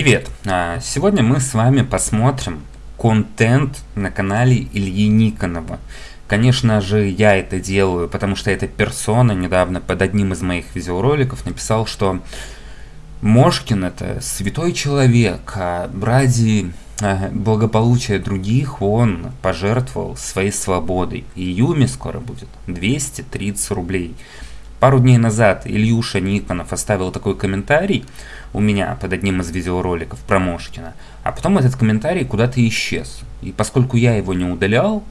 Привет! А, сегодня мы с вами посмотрим контент на канале Ильи Никонова. Конечно же, я это делаю, потому что эта персона недавно под одним из моих видеороликов написал, что Мошкин это святой человек, а ради а, благополучия других он пожертвовал своей свободой. И Юме скоро будет 230 рублей. Пару дней назад Ильюша Никонов оставил такой комментарий у меня под одним из видеороликов про Мошкина, а потом этот комментарий куда-то исчез. И поскольку я его не удалял,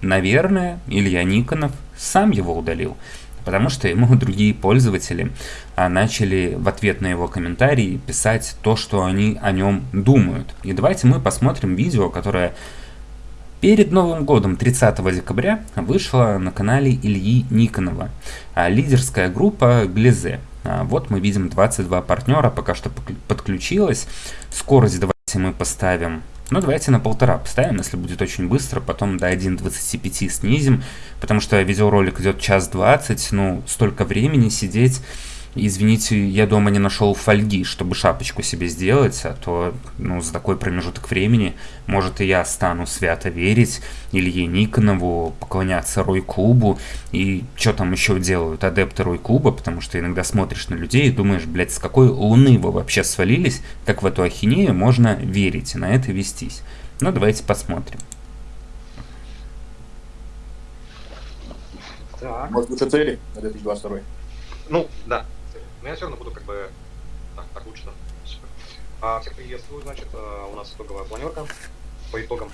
наверное, Илья Никонов сам его удалил, потому что ему другие пользователи а, начали в ответ на его комментарий писать то, что они о нем думают. И давайте мы посмотрим видео, которое Перед Новым годом, 30 декабря, вышла на канале Ильи Никонова а, лидерская группа Глизе. А, вот мы видим 22 партнера, пока что подключилась. Скорость давайте мы поставим ну, давайте на полтора поставим, если будет очень быстро, потом до 1.25 снизим, потому что видеоролик идет час 20, ну, столько времени сидеть извините, я дома не нашел фольги, чтобы шапочку себе сделать, а то ну, за такой промежуток времени, может, и я стану свято верить Илье Никонову, поклоняться Рой-клубу, и что там еще делают адепты Рой-клуба, потому что иногда смотришь на людей и думаешь, блядь, с какой луны вы вообще свалились, как в эту ахинею можно верить и на это вестись. Ну, давайте посмотрим. Так. Может, лучше цели на 2022? Ну, да. Но я все равно буду как бы... Так, так лучше. А, всех приветствую, значит, а, у нас итоговая планерка по итогам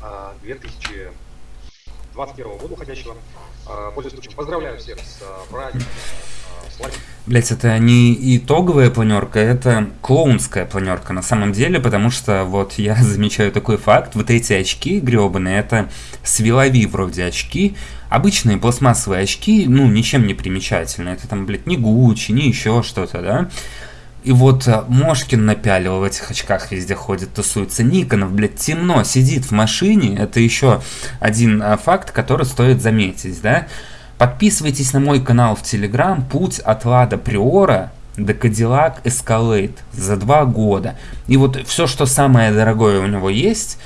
а, 2021 года уходящего. А, пользуясь случаем, поздравляю всех с а, праздником. Блять, это не итоговая планерка, это клоунская планерка на самом деле, потому что вот я замечаю такой факт, вот эти очки гребаные, это свилови вроде очки, Обычные пластмассовые очки, ну, ничем не примечательные. Это там, блядь, не Гуччи, не еще что-то, да? И вот а, Мошкин напялил в этих очках везде ходит, тусуется. Никонов, блядь, темно, сидит в машине. Это еще один а, факт, который стоит заметить, да? Подписывайтесь на мой канал в Телеграм «Путь от Лада Приора до Cadillac Escalade» за два года. И вот все, что самое дорогое у него есть,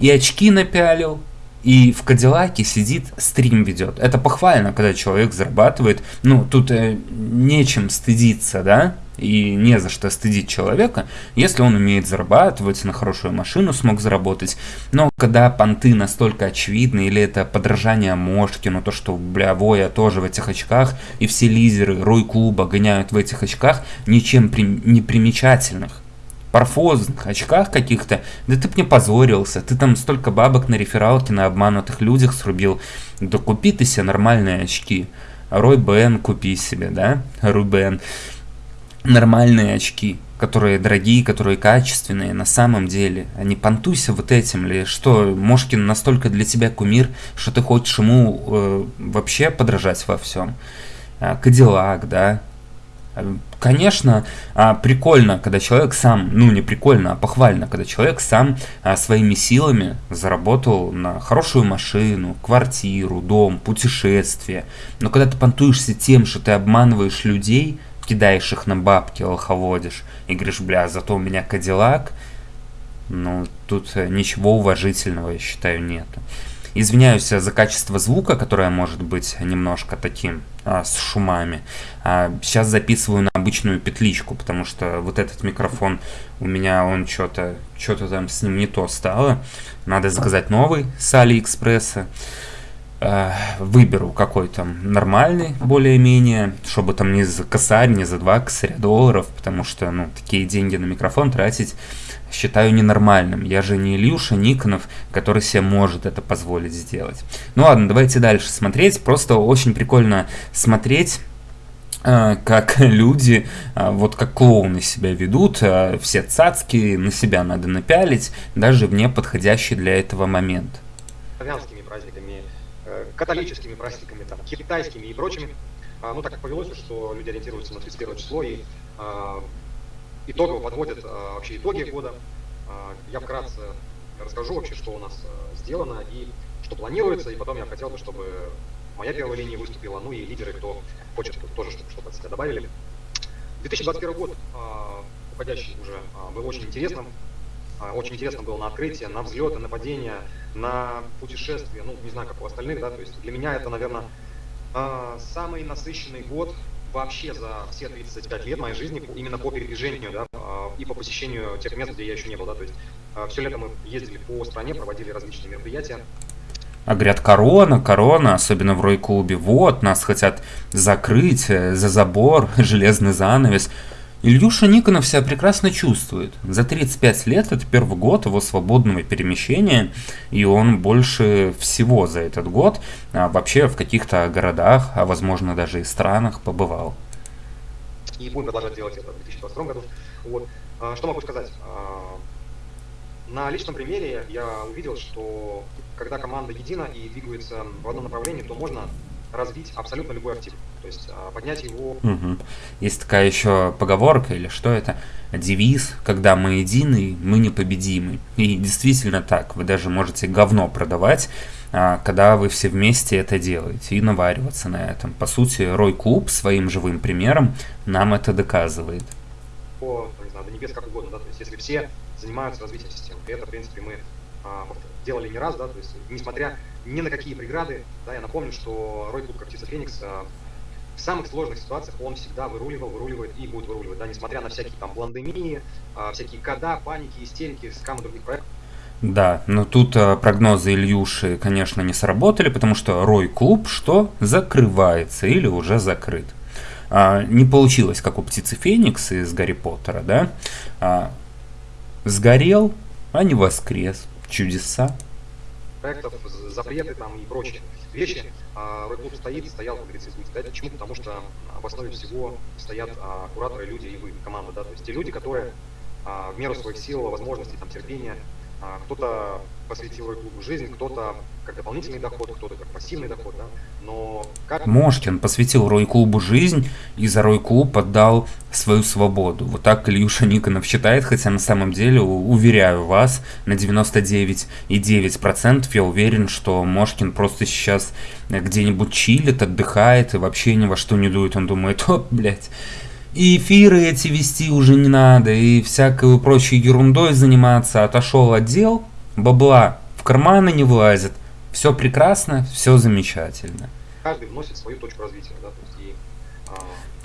и очки напялил, и в Кадиллаке сидит, стрим ведет. Это похвально, когда человек зарабатывает. Ну, тут э, нечем стыдиться, да? И не за что стыдить человека, если он умеет зарабатывать, на хорошую машину смог заработать. Но когда понты настолько очевидны, или это подражание Мошкину, то, что, бля, Воя тоже в этих очках, и все лидеры Рой-клуба гоняют в этих очках, ничем при... не примечательных парфозных очках каких-то, да ты б не позорился, ты там столько бабок на рефералке на обманутых людях срубил, да купи ты себе нормальные очки, Рой Бен купи себе, да, Рубен, нормальные очки, которые дорогие, которые качественные на самом деле, а не понтуйся вот этим ли, что Мошкин настолько для тебя кумир, что ты хочешь ему э, вообще подражать во всем. А, Кадиллак, да, Конечно, а, прикольно, когда человек сам, ну не прикольно, а похвально, когда человек сам а, своими силами заработал на хорошую машину, квартиру, дом, путешествие. Но когда ты понтуешься тем, что ты обманываешь людей, кидаешь их на бабки, лоховодишь, и говоришь, бля, зато у меня Кадиллак, ну тут э, ничего уважительного, я считаю, нету. Извиняюсь за качество звука, которое может быть немножко таким а, с шумами. А, сейчас записываю на обычную петличку, потому что вот этот микрофон у меня, он что-то что-то там с ним не то стало. Надо заказать новый с Алиэкспресса. Выберу какой-то нормальный, более-менее, чтобы там не за косарь, не за два косаря долларов, потому что, ну, такие деньги на микрофон тратить считаю ненормальным. Я же не Ильюша Никонов, который себе может это позволить сделать. Ну ладно, давайте дальше смотреть. Просто очень прикольно смотреть э, как люди, э, вот как клоуны себя ведут, э, все цацки на себя надо напялить, даже в неподходящий для этого момент. Праздниками, католическими праздниками, там, китайскими и прочими. А, ну, так повелось, что люди ориентируются на 31 число и итогово подводят а, вообще итоги года. А, я вкратце расскажу вообще, что у нас а, сделано и что планируется, и потом я хотел бы, чтобы моя первая линия выступила, ну и лидеры, кто хочет, тоже чтобы что-то от себя добавили. 2021 год уходящий уже а, был очень интересным. А, очень интересно было на открытие, на взлеты, на падения, на путешествия, ну, не знаю, как у остальных, да, то есть для меня это, наверное, а, самый насыщенный год вообще за все 35 лет моей жизни именно по передвижению, да, а, и по посещению тех мест, где я еще не был, да, то есть все лето мы ездили по стране, проводили различные мероприятия, а говорят, корона, корона, особенно в Рой-клубе. Вот, нас хотят закрыть э, за забор, железный занавес. Ильюша Никонов себя прекрасно чувствует. За 35 лет это первый год его свободного перемещения, и он больше всего за этот год а, вообще в каких-то городах, а возможно даже и странах побывал. И будем продолжать делать это в 2022 году. Вот. А, что могу сказать? А, на личном примере я увидел, что когда команда едина и двигается в одном направлении, то можно развить абсолютно любой актив. То есть а, поднять его... Угу. Есть такая еще поговорка, или что это? Девиз, когда мы едины, мы непобедимы. И действительно так, вы даже можете говно продавать, а, когда вы все вместе это делаете и навариваться на этом. По сути, Рой Клуб своим живым примером нам это доказывает. По, не знаю, до небес как угодно, да, то есть если все занимаются развитием системы, и это, в принципе, мы а, делали не раз, да, то есть несмотря ни на какие преграды, да, я напомню, что Рой Клуб, птица Феникс, а, в самых сложных ситуациях он всегда выруливал, выруливает и будет выруливать, да, несмотря на всякие там пандемии, а, всякие кода, паники, истерики, скамы других проектов. Да, но тут а, прогнозы Ильюши, конечно, не сработали, потому что Рой Клуб что? Закрывается или уже закрыт. А, не получилось, как у птицы Феникс из Гарри Поттера, да? А, сгорел, а не воскрес чудеса. Проектов, запреты там и прочие вещи. А Рой Клуб стоит, стоял, как говорится, будет стоять. Почему? Потому что в основе всего стоят а, кураторы, люди и вы, команда, да, то есть те люди, которые а, в меру своих сил, возможностей, там, терпения, а, кто-то посвятил Рой-клубу жизнь, кто-то как дополнительный доход, кто-то как пассивный доход, да, но как... Мошкин посвятил Рой-клубу жизнь и за Рой-клуб отдал свою свободу. Вот так Ильюша Никонов считает, хотя на самом деле, уверяю вас, на 99,9% я уверен, что Мошкин просто сейчас где-нибудь чилит, отдыхает и вообще ни во что не дует. Он думает, о, блядь, и эфиры эти вести уже не надо, и всякой прочей ерундой заниматься. Отошел отдел, бабла в карманы не влазит. Все прекрасно, все замечательно. Каждый вносит свою точку развития, да, то есть и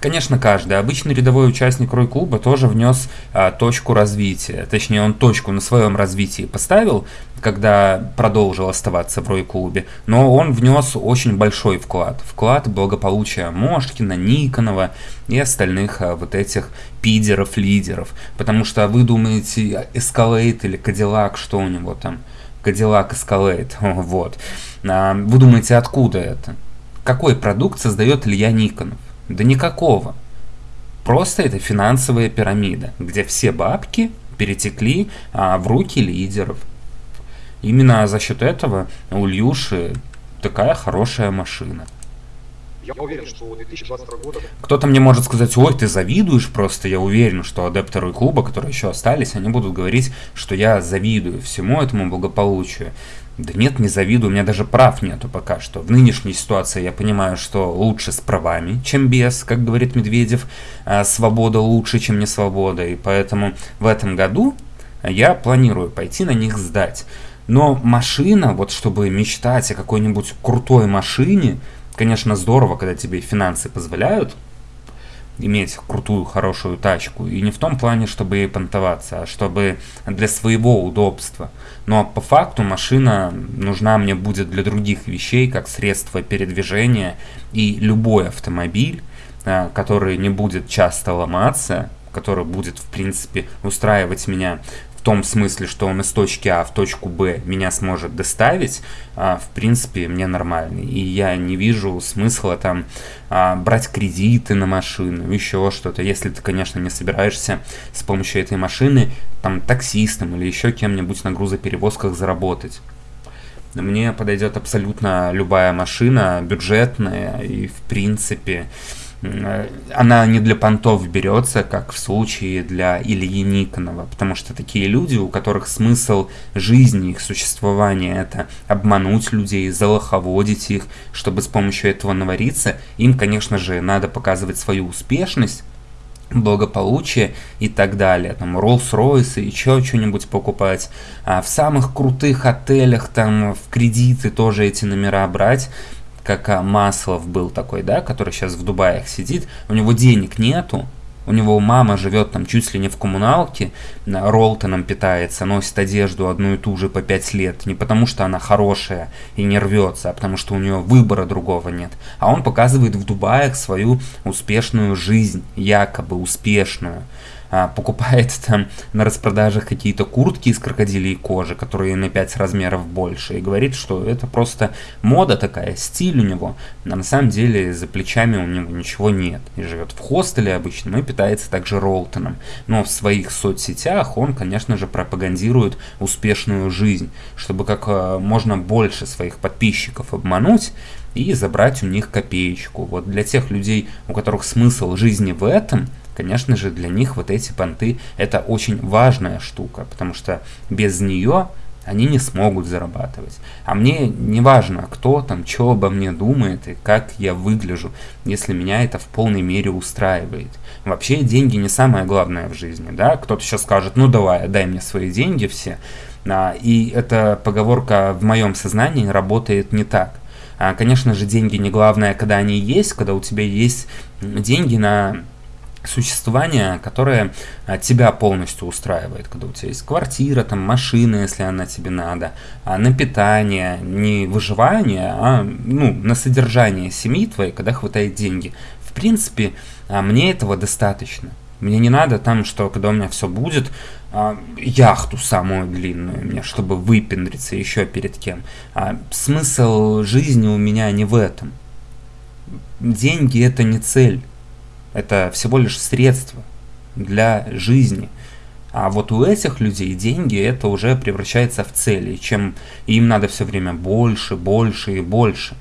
Конечно, каждый. Обычный рядовой участник Рой-клуба тоже внес а, точку развития. Точнее, он точку на своем развитии поставил, когда продолжил оставаться в Рой-клубе. Но он внес очень большой вклад. Вклад благополучия Мошкина, Никонова и остальных а, вот этих пидеров-лидеров. Потому что вы думаете, Escalade или Cadillac, что у него там? Cadillac Escalade, вот. А, вы думаете, откуда это? Какой продукт создает Илья Никонов? Да никакого. Просто это финансовая пирамида, где все бабки перетекли а, в руки лидеров. Именно за счет этого у Ильюши такая хорошая машина. Я уверен, что 2022 года... Кто-то мне может сказать, ой, ты завидуешь просто. Я уверен, что адептеры клуба, которые еще остались, они будут говорить, что я завидую всему этому благополучию. Да нет, не завидую, у меня даже прав нету пока что. В нынешней ситуации я понимаю, что лучше с правами, чем без, как говорит Медведев. А свобода лучше, чем не свобода. И поэтому в этом году я планирую пойти на них сдать. Но машина, вот чтобы мечтать о какой-нибудь крутой машине, конечно, здорово, когда тебе финансы позволяют, иметь крутую, хорошую тачку. И не в том плане, чтобы ей понтоваться, а чтобы для своего удобства. Но по факту машина нужна мне будет для других вещей, как средство передвижения. И любой автомобиль, а, который не будет часто ломаться, который будет, в принципе, устраивать меня в том смысле, что он из точки А в точку Б меня сможет доставить, а, в принципе, мне нормальный. И я не вижу смысла там а, брать кредиты на машину, еще что-то. Если ты, конечно, не собираешься с помощью этой машины там таксистом или еще кем-нибудь на грузоперевозках заработать. Мне подойдет абсолютно любая машина, бюджетная и, в принципе, она не для понтов берется, как в случае для Ильи Никонова, потому что такие люди, у которых смысл жизни, их существования это обмануть людей, залоховодить их, чтобы с помощью этого навариться, им, конечно же, надо показывать свою успешность, благополучие и так далее. Там Rolls-Royce и еще что-нибудь покупать. А в самых крутых отелях там в кредиты тоже эти номера брать как а, Маслов был такой, да, который сейчас в Дубаях сидит, у него денег нету, у него мама живет там чуть ли не в коммуналке, Ролтоном питается, носит одежду одну и ту же по пять лет. Не потому что она хорошая и не рвется, а потому что у нее выбора другого нет. А он показывает в Дубаях свою успешную жизнь, якобы успешную. А, покупает там на распродажах какие-то куртки из крокодилей кожи, которые на 5 размеров больше, и говорит, что это просто мода такая, стиль у него. А на самом деле за плечами у него ничего нет. И живет в хостеле обычно, и питается также Ролтоном. Но в своих соцсетях он, конечно же, пропагандирует успешную жизнь, чтобы как а, можно больше своих подписчиков обмануть, и забрать у них копеечку. Вот для тех людей, у которых смысл жизни в этом – конечно же, для них вот эти понты это очень важная штука, потому что без нее они не смогут зарабатывать. А мне не важно, кто там, что обо мне думает и как я выгляжу, если меня это в полной мере устраивает. Вообще деньги не самое главное в жизни, да? Кто-то сейчас скажет, ну давай, дай мне свои деньги все. А, и эта поговорка в моем сознании работает не так. А, конечно же, деньги не главное, когда они есть, когда у тебя есть деньги на существование, которое а, тебя полностью устраивает, когда у тебя есть квартира, там машина, если она тебе надо, а на питание, не выживание, а ну, на содержание семьи твоей, когда хватает деньги. В принципе, а, мне этого достаточно. Мне не надо там, что когда у меня все будет, яхту самую длинную мне, чтобы выпендриться еще перед кем. Смысл жизни у меня не в этом. Деньги это не цель. Это всего лишь средство для жизни. А вот у этих людей деньги это уже превращается в цели, чем им надо все время больше, больше и больше.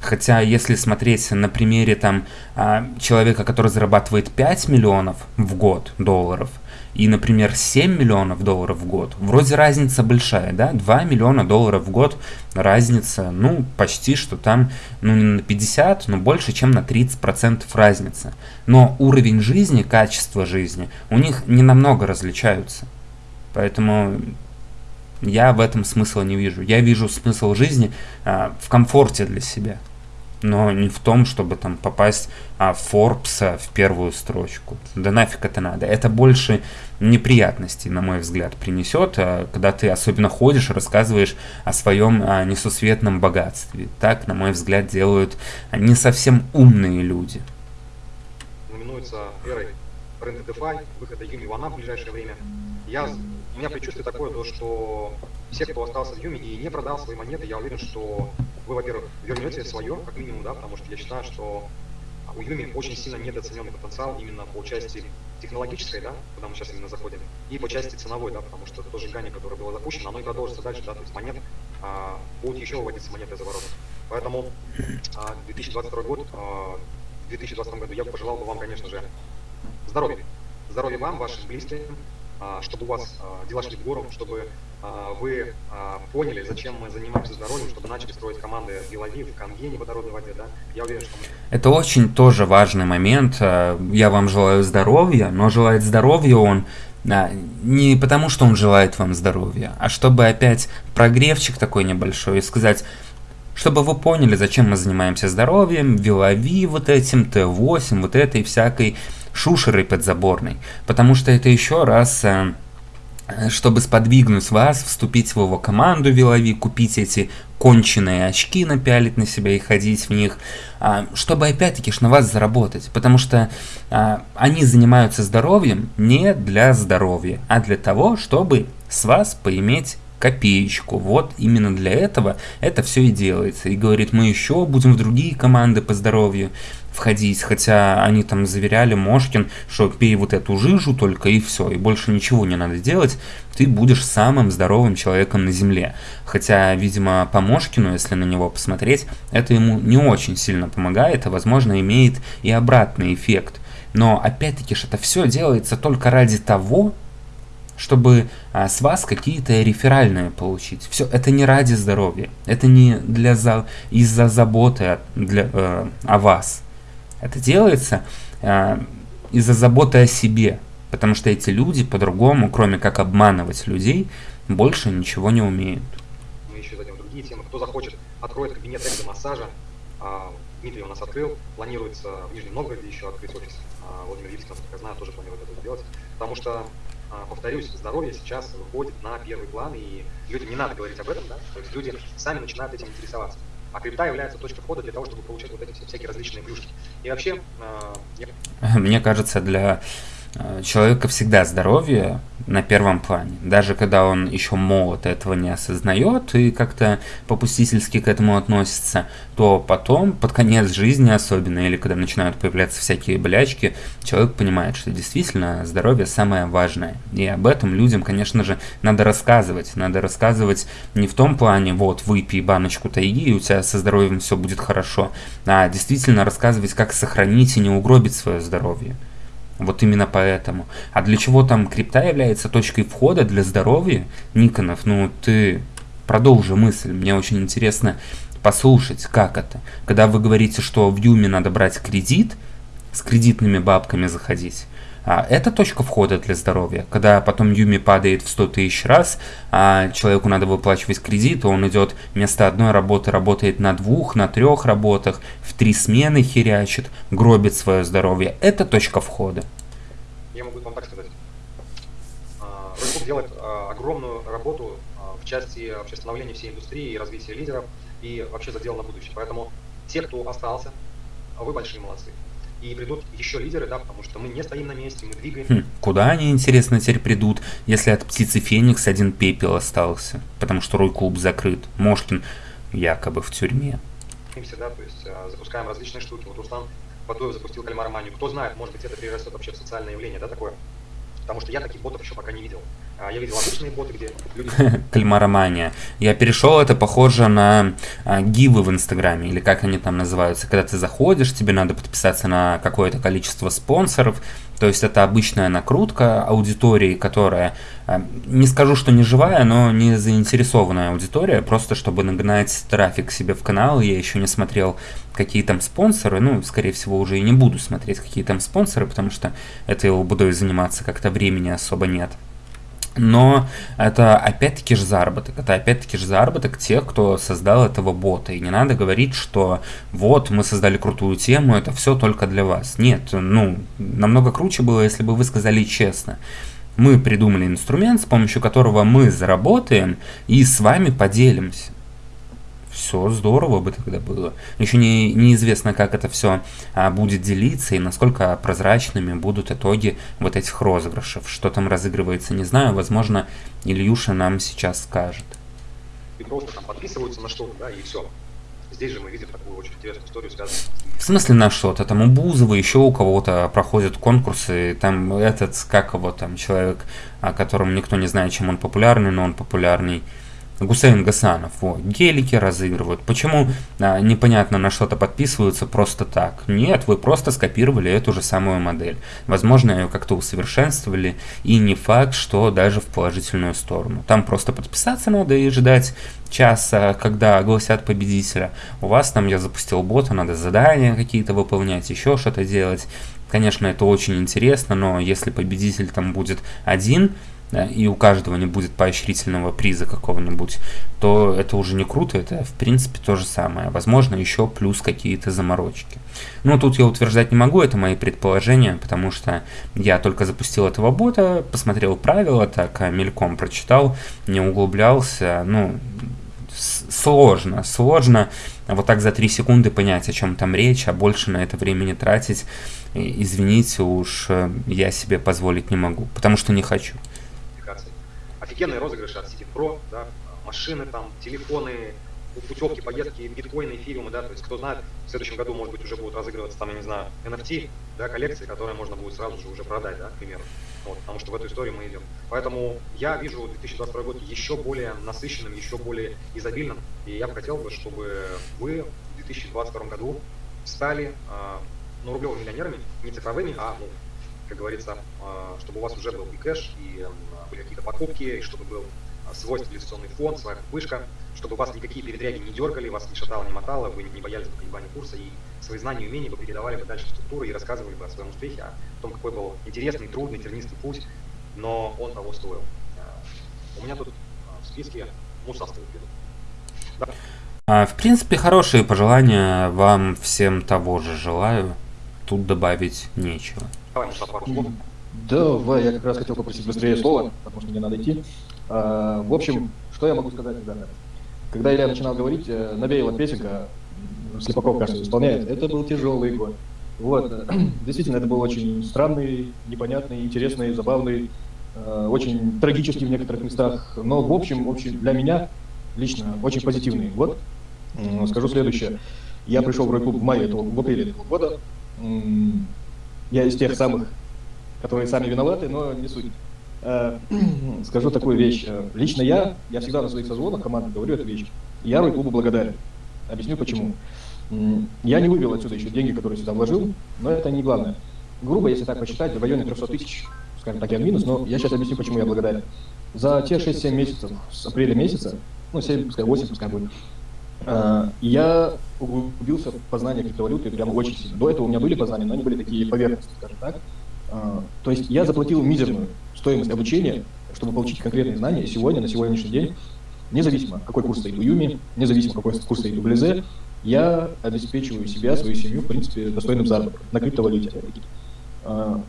Хотя, если смотреть на примере там а, человека, который зарабатывает 5 миллионов в год долларов – и, например, 7 миллионов долларов в год, вроде разница большая, да, 2 миллиона долларов в год разница, ну, почти что там, ну, не на 50, но больше, чем на 30% разница. Но уровень жизни, качество жизни у них не намного различаются. Поэтому я в этом смысла не вижу. Я вижу смысл жизни а, в комфорте для себя но не в том, чтобы там попасть а, Forbes в первую строчку. Да нафиг это надо. Это больше неприятностей, на мой взгляд, принесет, а, когда ты особенно ходишь и рассказываешь о своем а, несусветном богатстве. Так, на мой взгляд, делают не совсем умные люди. Знаменуется эрой рынка DeFi, выхода Юми в ближайшее время. Я, у меня предчувствие такое, то, что все, кто остался в Юми и не продал свои монеты, я уверен, что вы, во-первых, вернете свое, как минимум, да, потому что я считаю, что у Юми очень сильно недооцененный потенциал именно по части технологической, да, куда мы сейчас именно заходим, и по части ценовой, да, потому что то сжигание, которое было запущено, оно и продолжится дальше, да, то есть монет, а, будут еще выводиться монеты за ворота. Поэтому а, 2022 год, а, в 2020 году я пожелал бы вам, конечно же, здоровья. Здоровья вам, вашим близким, а, чтобы у вас а, дела шли в гору, чтобы а, вы поняли, зачем мы занимаемся здоровьем, чтобы начали строить команды в Белави, в Конгене водородной воде, да? Я уверен, что. Это очень тоже важный момент. Я вам желаю здоровья, но желает здоровья он не потому, что он желает вам здоровья, а чтобы опять прогревчик такой небольшой и сказать, чтобы вы поняли, зачем мы занимаемся здоровьем, Вилави вот этим, Т8, вот этой всякой шушерой подзаборной, потому что это еще раз э, чтобы сподвигнуть вас вступить в его команду Вилови, купить эти конченые очки, напялить на себя и ходить в них, а, чтобы опять-таки на вас заработать, потому что а, они занимаются здоровьем не для здоровья, а для того, чтобы с вас поиметь копеечку. Вот именно для этого это все и делается. И говорит, мы еще будем в другие команды по здоровью входить, хотя они там заверяли Мошкин, что пей вот эту жижу только и все, и больше ничего не надо делать, ты будешь самым здоровым человеком на Земле. Хотя, видимо, по Мошкину, если на него посмотреть, это ему не очень сильно помогает, а возможно имеет и обратный эффект. Но опять-таки ж это все делается только ради того, чтобы а, с вас какие-то реферальные получить. Все, это не ради здоровья, это не для за, из-за заботы для, э, о вас. Это делается э, из-за заботы о себе, потому что эти люди по-другому, кроме как обманывать людей, больше ничего не умеют. Мы еще зайдем в другие темы. Кто захочет, откроет кабинет массажа. А, Дмитрий у нас открыл. Планируется в Нижнем Новгороде еще открыть офис. А, Владимир Ильич, насколько я знаю, тоже планирует это сделать. Потому что, а, повторюсь, здоровье сейчас выходит на первый план, и людям не надо говорить об этом, да? То есть люди сами начинают этим интересоваться. А крипта является точкой входа для того, чтобы получать вот эти всякие различные плюшки. И вообще, я... мне кажется, для человека всегда здоровье на первом плане. Даже когда он еще молод, этого не осознает и как-то попустительски к этому относится, то потом, под конец жизни особенно, или когда начинают появляться всякие болячки, человек понимает, что действительно здоровье самое важное. И об этом людям, конечно же, надо рассказывать. Надо рассказывать не в том плане, вот, выпей баночку тайги, и у тебя со здоровьем все будет хорошо, а действительно рассказывать, как сохранить и не угробить свое здоровье. Вот именно поэтому. А для чего там крипта является точкой входа для здоровья, Никонов? Ну, ты продолжи мысль. Мне очень интересно послушать, как это. Когда вы говорите, что в Юме надо брать кредит, с кредитными бабками заходить, а это точка входа для здоровья. Когда потом Юми падает в 100 тысяч раз, а человеку надо выплачивать кредит, он идет вместо одной работы, работает на двух, на трех работах, в три смены херячит, гробит свое здоровье. Это точка входа. Я могу вам так сказать. Ройкуб делает а, огромную работу а, в части вообще становления всей индустрии и развития лидеров, и вообще задел на будущее. Поэтому те, кто остался, вы большие молодцы и придут еще лидеры, да, потому что мы не стоим на месте, мы двигаемся. Хм, куда они, интересно, теперь придут, если от птицы Феникс один пепел остался, потому что Рой-клуб закрыт, Мошкин якобы в тюрьме. Да, то есть а, запускаем различные штуки. Вот Руслан Батуев запустил кальмароманию. Кто знает, может быть, это перерастет вообще в социальное явление, да, такое? Потому что я таких ботов еще пока не видел. А, я видел обычные боты, где люди... Кальмаромания. Я перешел, это похоже на а, гивы в Инстаграме, или как они там называются. Когда ты заходишь, тебе надо подписаться на какое-то количество спонсоров. То есть это обычная накрутка аудитории, которая, а, не скажу, что не живая, но не заинтересованная аудитория, просто чтобы нагнать трафик себе в канал. Я еще не смотрел, какие там спонсоры, ну, скорее всего, уже и не буду смотреть, какие там спонсоры, потому что этой лабудой заниматься как-то времени особо нет. Но это опять-таки же заработок. Это опять-таки же заработок тех, кто создал этого бота. И не надо говорить, что вот мы создали крутую тему, это все только для вас. Нет, ну, намного круче было, если бы вы сказали честно. Мы придумали инструмент, с помощью которого мы заработаем и с вами поделимся все здорово бы тогда было. Еще не, неизвестно, как это все а, будет делиться и насколько прозрачными будут итоги вот этих розыгрышев. Что там разыгрывается, не знаю. Возможно, Ильюша нам сейчас скажет. И просто там подписываются на что-то, да, и все. Здесь же мы видим такую очень интересную историю, связанную В смысле на что-то? Там у Бузова еще у кого-то проходят конкурсы, там этот, как его там, человек, о котором никто не знает, чем он популярный, но он популярный. Гусейн Гасанов, вот, гелики разыгрывают. Почему а, непонятно на что-то подписываются просто так? Нет, вы просто скопировали эту же самую модель. Возможно, ее как-то усовершенствовали, и не факт, что даже в положительную сторону. Там просто подписаться надо и ждать часа, когда огласят победителя. У вас там я запустил бота, надо задания какие-то выполнять, еще что-то делать. Конечно, это очень интересно, но если победитель там будет один, да, и у каждого не будет поощрительного приза какого-нибудь, то это уже не круто, это в принципе то же самое. Возможно, еще плюс какие-то заморочки. Но тут я утверждать не могу, это мои предположения, потому что я только запустил этого бота, посмотрел правила, так а мельком прочитал, не углублялся, ну, сложно, сложно вот так за 3 секунды понять, о чем там речь, а больше на это времени тратить, извините уж, э, я себе позволить не могу, потому что не хочу офигенные розыгрыши от City Pro, да, машины там, телефоны, путевки, поездки, биткоины, эфириумы, да, то есть кто знает, в следующем году, может быть, уже будут разыгрываться там, я не знаю, NFT, да, коллекции, которые можно будет сразу же уже продать, да, к примеру. Вот, потому что в эту историю мы идем. Поэтому я вижу 2022 год еще более насыщенным, еще более изобильным, и я бы хотел бы, чтобы вы в 2022 году стали, э, ну, рублевыми миллионерами, не цифровыми, а, ну, как говорится, э, чтобы у вас уже был и кэш, и были какие-то покупки, и чтобы был свой стабилизационный фонд, своя вышка, чтобы вас никакие передряги не дергали, вас не шатало, не мотало, вы не боялись бы колебаний курса, и свои знания и умения вы передавали бы дальше в структуру и рассказывали бы о своем успехе, о том, какой был интересный, трудный, тернистый путь, но он того стоил. У меня тут в списке Муса стоит да. А, в принципе, хорошие пожелания вам всем того же желаю. Тут добавить нечего. Давай, Муса, пару слов. Давай, я как раз хотел попросить быстрее слова, потому что мне надо идти. А, в общем, что я могу сказать, ребята? Когда Илья начинал говорить, э, навеяла песенка, Слепаков, кажется, исполняет, это был тяжелый год. Вот, действительно, это был очень странный, непонятный, интересный, забавный, э, очень трагический в некоторых местах, но в общем, в общем для меня лично очень позитивный год. Скажу следующее. Я пришел в рой-клуб в мае этого, в апреле этого года. Я из тех самых, которые сами виноваты, но не суть. Э, скажу такую вещь. Э, лично я, я всегда на своих созвонах команды говорю эту вещь. Я Рой-клубу благодарен. Объясню почему. Я не вывел отсюда еще деньги, которые сюда вложил, но это не главное. Грубо, если так посчитать, в районе 300 тысяч, скажем так, я минус, но я сейчас объясню, почему я благодарен. За те 6-7 месяцев с апреля месяца, ну 7, пускай 8, пускай будет, э, я углубился в познание криптовалюты прям очень сильно. До этого у меня были познания, но они были такие поверхностные, скажем так. То есть я заплатил мизерную стоимость обучения, чтобы получить конкретные знания сегодня, на сегодняшний день, независимо, какой курс стоит у Юми, независимо, какой курс стоит у Близе, я обеспечиваю себя, свою семью, в принципе, достойным заработком на криптовалюте. А,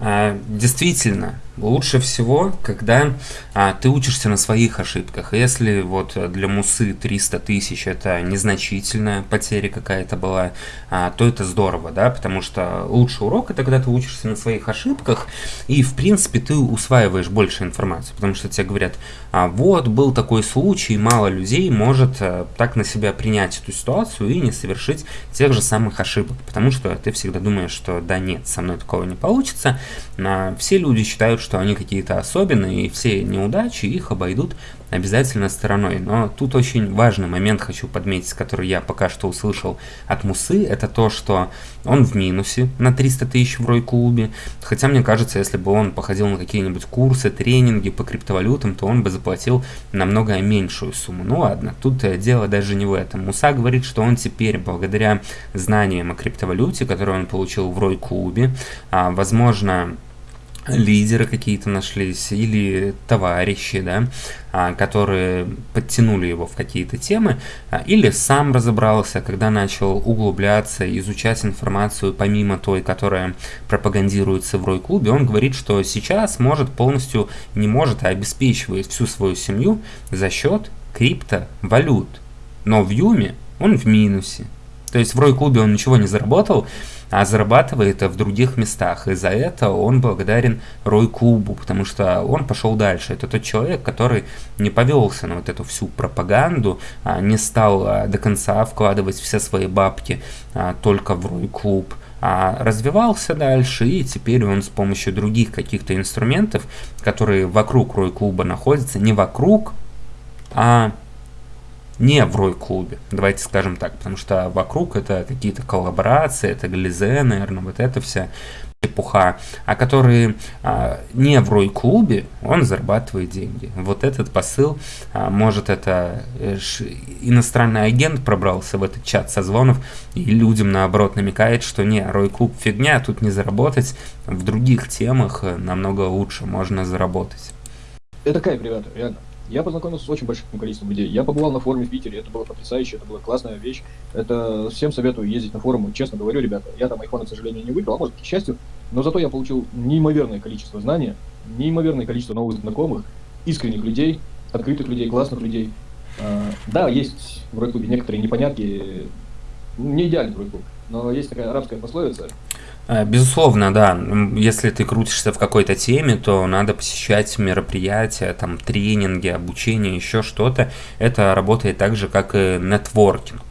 а, действительно, лучше всего, когда а, ты учишься на своих ошибках. Если вот для Мусы 300 тысяч это незначительная потеря какая-то была, а, то это здорово, да, потому что лучший урок это когда ты учишься на своих ошибках, и в принципе ты усваиваешь больше информации, потому что тебе говорят, а, вот был такой случай, мало людей может а, так на себя принять эту ситуацию и не совершить тех же самых ошибок, потому что ты всегда думаешь, что да нет, со мной такого не получится, все люди считают, что они какие-то особенные, и все неудачи их обойдут обязательно стороной. Но тут очень важный момент хочу подметить, который я пока что услышал от Мусы, это то, что он в минусе на 300 тысяч в Рой-клубе. Хотя мне кажется, если бы он походил на какие-нибудь курсы, тренинги по криптовалютам, то он бы заплатил намного меньшую сумму. Ну ладно, тут э, дело даже не в этом. Муса говорит, что он теперь, благодаря знаниям о криптовалюте, которые он получил в Рой-клубе, а, возможно, лидеры какие-то нашлись или товарищи, да, а, которые подтянули его в какие-то темы, а, или сам разобрался, когда начал углубляться, изучать информацию помимо той, которая пропагандируется в Рой-клубе, он говорит, что сейчас может полностью, не может, а обеспечивает всю свою семью за счет криптовалют. Но в Юме он в минусе. То есть в Рой-клубе он ничего не заработал, а зарабатывает в других местах. И за это он благодарен Рой Клубу, потому что он пошел дальше. Это тот человек, который не повелся на вот эту всю пропаганду, а не стал а, до конца вкладывать все свои бабки а, только в Рой Клуб а развивался дальше, и теперь он с помощью других каких-то инструментов, которые вокруг Рой Клуба находятся, не вокруг, а не в Рой-клубе, давайте скажем так, потому что вокруг это какие-то коллаборации, это Глизе, наверное, вот это вся эпуха, а которые а, не в Рой-клубе, он зарабатывает деньги. Вот этот посыл, а, может это э, иностранный агент пробрался в этот чат созвонов и людям наоборот намекает, что не, Рой-клуб фигня, тут не заработать, в других темах э, намного лучше можно заработать. Это кайф, ребята, реально. Я познакомился с очень большим количеством людей. Я побывал на форуме в Питере, это было потрясающе, это была классная вещь. Это всем советую ездить на форумы. Честно говорю, ребята, я там айфона, к сожалению, не выиграл, а может, к счастью, но зато я получил неимоверное количество знаний, неимоверное количество новых знакомых, искренних людей, открытых людей, классных людей. А, да, есть в Рой-клубе некоторые непонятки, не идеальный Рой-клуб, но есть такая арабская пословица, безусловно, да. Если ты крутишься в какой-то теме, то надо посещать мероприятия, там, тренинги, обучение, еще что-то. Это работает так же, как и нетворкинг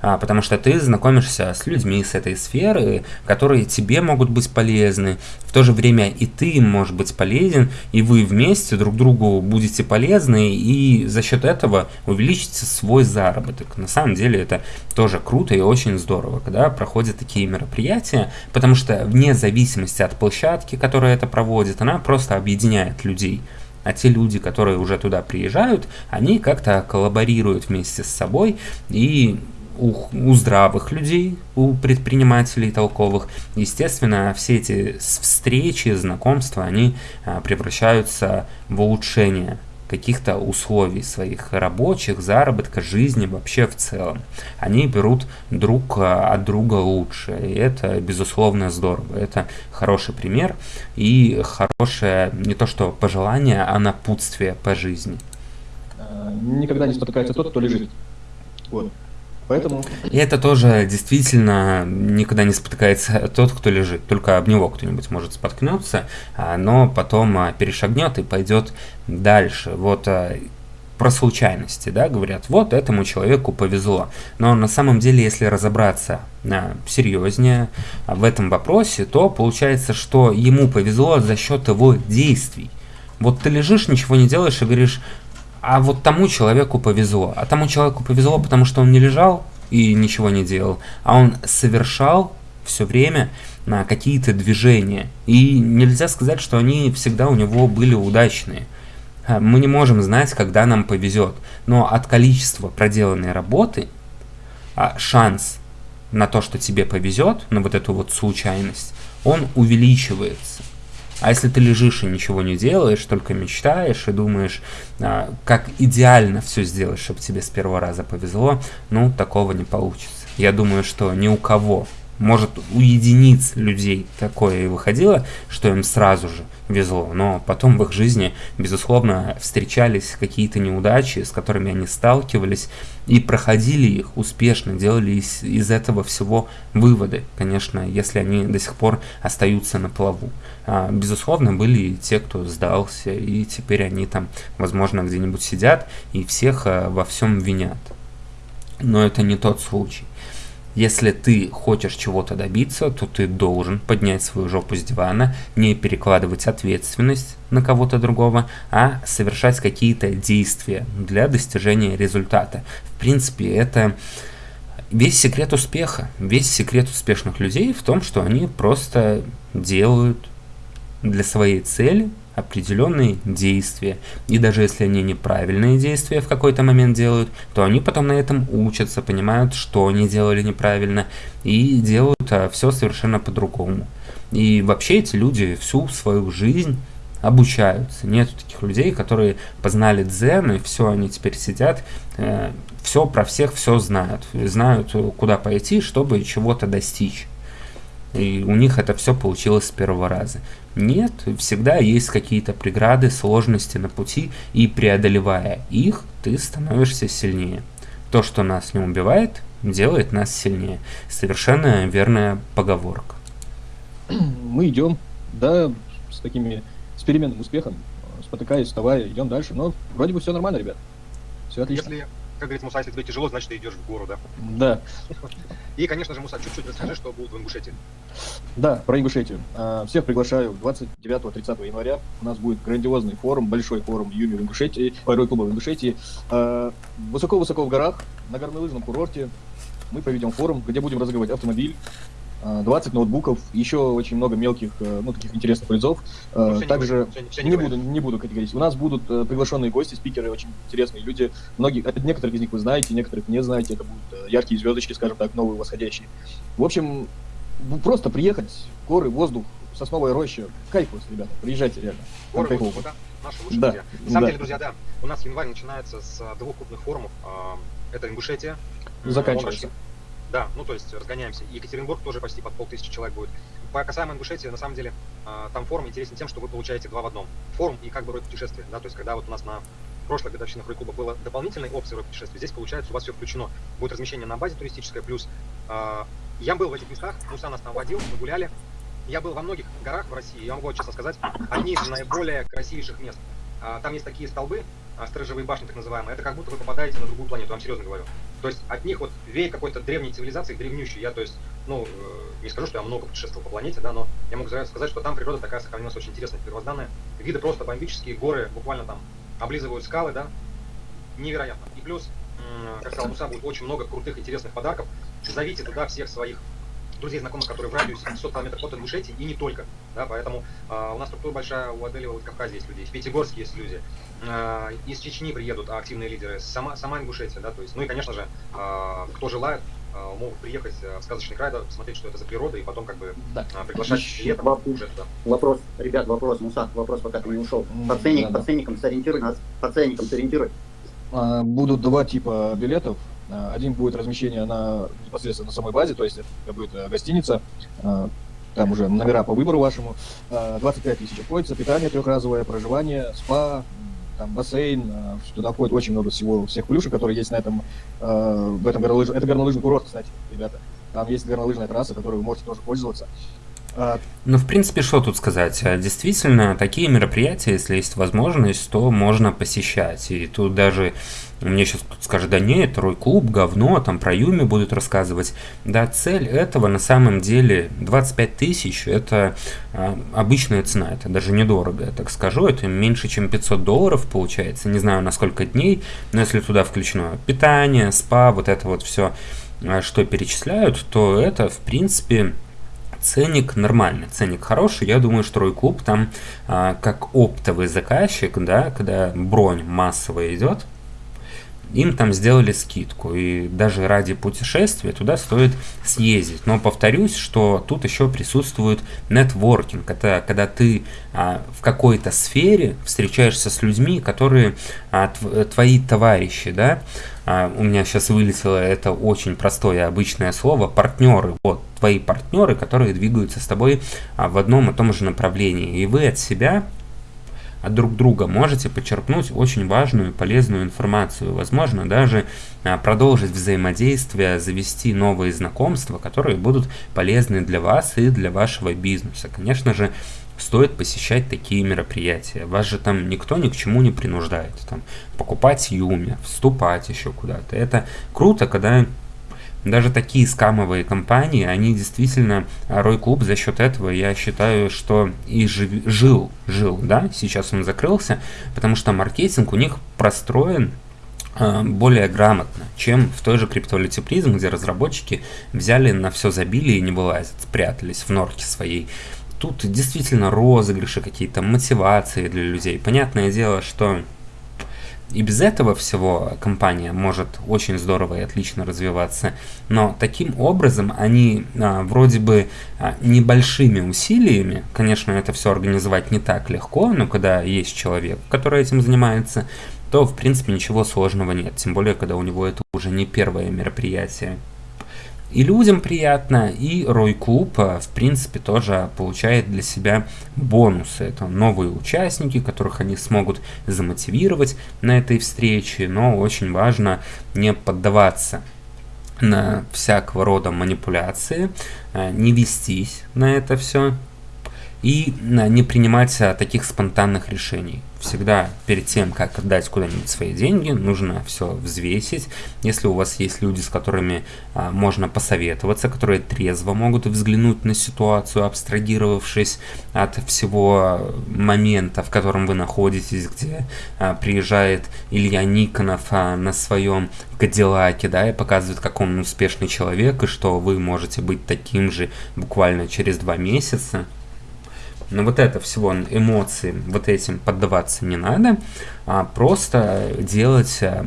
потому что ты знакомишься с людьми с этой сферы, которые тебе могут быть полезны, в то же время и ты можешь быть полезен, и вы вместе друг другу будете полезны, и за счет этого увеличите свой заработок. На самом деле это тоже круто и очень здорово, когда проходят такие мероприятия, потому что вне зависимости от площадки, которая это проводит, она просто объединяет людей А те люди, которые уже туда приезжают, они как-то коллаборируют вместе с собой и у, у здравых людей, у предпринимателей толковых, естественно, все эти встречи, знакомства, они а, превращаются в улучшение каких-то условий своих рабочих, заработка, жизни вообще в целом. Они берут друг а, от друга лучше, и это, безусловно, здорово. Это хороший пример и хорошее не то что пожелание, а напутствие по жизни. А, никогда не спотыкается тот, кто лежит. Вот. Поэтому... И это тоже действительно никогда не спотыкается тот, кто лежит. Только об него кто-нибудь может споткнуться, а, но потом а, перешагнет и пойдет дальше. Вот а, про случайности, да, говорят, вот этому человеку повезло. Но на самом деле, если разобраться серьезнее в этом вопросе, то получается, что ему повезло за счет его действий. Вот ты лежишь, ничего не делаешь и говоришь, а вот тому человеку повезло. А тому человеку повезло, потому что он не лежал и ничего не делал, а он совершал все время на какие-то движения. И нельзя сказать, что они всегда у него были удачные. А, мы не можем знать, когда нам повезет, но от количества проделанной работы а, шанс на то, что тебе повезет, на вот эту вот случайность, он увеличивается. А если ты лежишь и ничего не делаешь, только мечтаешь и думаешь, а, как идеально все сделать, чтобы тебе с первого раза повезло, ну, такого не получится. Я думаю, что ни у кого может, у единиц людей такое и выходило, что им сразу же везло, но потом в их жизни, безусловно, встречались какие-то неудачи, с которыми они сталкивались и проходили их успешно, делали из, из этого всего выводы, конечно, если они до сих пор остаются на плаву. А, безусловно, были и те, кто сдался, и теперь они там, возможно, где-нибудь сидят и всех а, во всем винят. Но это не тот случай. Если ты хочешь чего-то добиться, то ты должен поднять свою жопу с дивана, не перекладывать ответственность на кого-то другого, а совершать какие-то действия для достижения результата. В принципе, это весь секрет успеха, весь секрет успешных людей в том, что они просто делают для своей цели определенные действия. И даже если они неправильные действия в какой-то момент делают, то они потом на этом учатся, понимают, что они делали неправильно, и делают а, все совершенно по-другому. И вообще эти люди всю свою жизнь обучаются. Нет таких людей, которые познали дзен, и все, они теперь сидят, э, все про всех все знают. Знают, куда пойти, чтобы чего-то достичь. И у них это все получилось с первого раза. Нет, всегда есть какие-то преграды, сложности на пути, и преодолевая их, ты становишься сильнее. То, что нас не убивает, делает нас сильнее. Совершенно верная поговорка. Мы идем, да, с такими, с переменным успехом, спотыкаясь, вставая, идем дальше, но вроде бы все нормально, ребят. Все отлично. Если как говорится, Муса, если тебе тяжело, значит, ты идешь в гору, да? Да. И, конечно же, Муса, чуть-чуть расскажи, что будет в Ингушетии. Да, про Ингушетию. А, всех приглашаю 29-30 января. У нас будет грандиозный форум, большой форум Юми в Ингушетии, Ой, клуба в Ингушетии. А, высоко-высоко в горах, на горнолыжном курорте. Мы проведем форум, где будем разыгрывать автомобиль, 20 а, ноутбуков, еще очень много мелких, э, ну, таких интересных призов. Ну, Также не, не, не буду, не буду категорить. У нас будут э, приглашенные гости, спикеры, очень интересные люди. Многие, некоторых из них вы знаете, некоторых не знаете. Это будут яркие звездочки, скажем так, новые восходящие. В общем, просто приехать, горы, воздух, сосновая роща. Кайф ребята, приезжайте реально. Горы, воздух, да? Наши лучшие да. друзья. На самом да. деле, друзья, да, у нас январь начинается с двух крупных форумов. Это Ингушетия. Заканчивается. Да, ну то есть разгоняемся. Екатеринбург тоже почти под полтысячи человек будет. По касаемо Ингушетии, на самом деле, а, там форум интересен тем, что вы получаете два в одном. Форум и как бы рой путешествия. Да, то есть когда вот у нас на прошлой годовщинах Рой-клуба было дополнительной опции рой путешествия, здесь получается у вас все включено. Будет размещение на базе туристическое, плюс э, я был в этих местах, Муса нас там водил, мы гуляли. Я был во многих горах в России, я могу честно сказать, одни из наиболее красивейших мест. А, там есть такие столбы, сторожевые башни так называемые, это как будто вы попадаете на другую планету, вам серьезно говорю. То есть от них вот веет какой-то древней цивилизации, древнющей. Я, то есть, ну, э, не скажу, что я много путешествовал по планете, да, но я могу сказать, что там природа такая сохранилась очень интересная, первозданная. Виды просто бомбические, горы буквально там облизывают скалы, да, невероятно. И плюс, как сказал Муса, будет очень много крутых, интересных подарков. Зовите туда всех своих друзей, знакомых, которые в радиусе 500 километров от Ингушетии и не только. Да, поэтому э, у нас структура большая, у Аделева в Кавказе есть люди, в Пятигорске есть люди, из Чечни приедут активные лидеры, сама, сама Ингушетия, да, то есть, ну и, конечно же, э, кто желает, э, могут приехать в сказочный край, да, посмотреть, что это за природа, и потом как бы да. приглашать летом вопрос, уже туда. Вопрос, ребят, вопрос, Муса, вопрос, пока ты не ушел. По, ценник, да, по ценникам сориентируй нас, по ценникам сориентируй. Будут два типа билетов. Один будет размещение на непосредственно на самой базе, то есть это будет э, гостиница, там уже номера по выбору вашему. 25 тысяч обходится, питание трехразовое, проживание, спа, там бассейн, туда входит очень много всего, всех плюшек, которые есть на этом, в этом горнолыжном, это горнолыжный курорт, кстати, ребята. Там есть горнолыжная трасса, которой вы можете тоже пользоваться. Ну, в принципе, что тут сказать? А, действительно, такие мероприятия, если есть возможность, то можно посещать. И тут даже мне сейчас тут скажут, да нет, Рой Клуб, говно, там про Юми будут рассказывать. Да, цель этого на самом деле 25 тысяч, это а, обычная цена, это даже недорого, я так скажу, это меньше, чем 500 долларов получается, не знаю на сколько дней, но если туда включено питание, спа, вот это вот все, а, что перечисляют, то это, в принципе, ценник нормальный, ценник хороший. Я думаю, что Рой Клуб там а, как оптовый заказчик, да, когда бронь массовая идет, им там сделали скидку, и даже ради путешествия туда стоит съездить. Но повторюсь, что тут еще присутствует нетворкинг. Это когда ты а, в какой-то сфере встречаешься с людьми, которые а, твои товарищи, да, а, у меня сейчас вылетело это очень простое обычное слово, партнеры, вот, твои партнеры, которые двигаются с тобой а, в одном и том же направлении, и вы от себя от друг друга можете почерпнуть очень важную и полезную информацию, возможно, даже а, продолжить взаимодействие, завести новые знакомства, которые будут полезны для вас и для вашего бизнеса. Конечно же, стоит посещать такие мероприятия. Вас же там никто ни к чему не принуждает. Там, покупать юми, вступать еще куда-то. Это круто, когда даже такие скамовые компании, они действительно, Рой Клуб за счет этого, я считаю, что и жив, жил, жил, да, сейчас он закрылся, потому что маркетинг у них простроен э, более грамотно, чем в той же криптовалюте призм, где разработчики взяли на все забили и не вылазят, спрятались в норке своей. Тут действительно розыгрыши какие-то, мотивации для людей. Понятное дело, что и без этого всего компания может очень здорово и отлично развиваться, но таким образом они а, вроде бы а, небольшими усилиями, конечно, это все организовать не так легко, но когда есть человек, который этим занимается, то в принципе ничего сложного нет, тем более когда у него это уже не первое мероприятие. И людям приятно, и Рой Клуб, э, в принципе, тоже получает для себя бонусы. Это новые участники, которых они смогут замотивировать на этой встрече, но очень важно не поддаваться на всякого рода манипуляции, э, не вестись на это все и э, не принимать таких спонтанных решений всегда перед тем, как отдать куда-нибудь свои деньги, нужно все взвесить. Если у вас есть люди, с которыми а, можно посоветоваться, которые трезво могут взглянуть на ситуацию, абстрагировавшись от всего момента, в котором вы находитесь, где а, приезжает Илья Никонов а, на своем Кадиллаке, да, и показывает, как он успешный человек, и что вы можете быть таким же буквально через два месяца. Но вот это всего эмоции, вот этим поддаваться не надо, а просто делать а,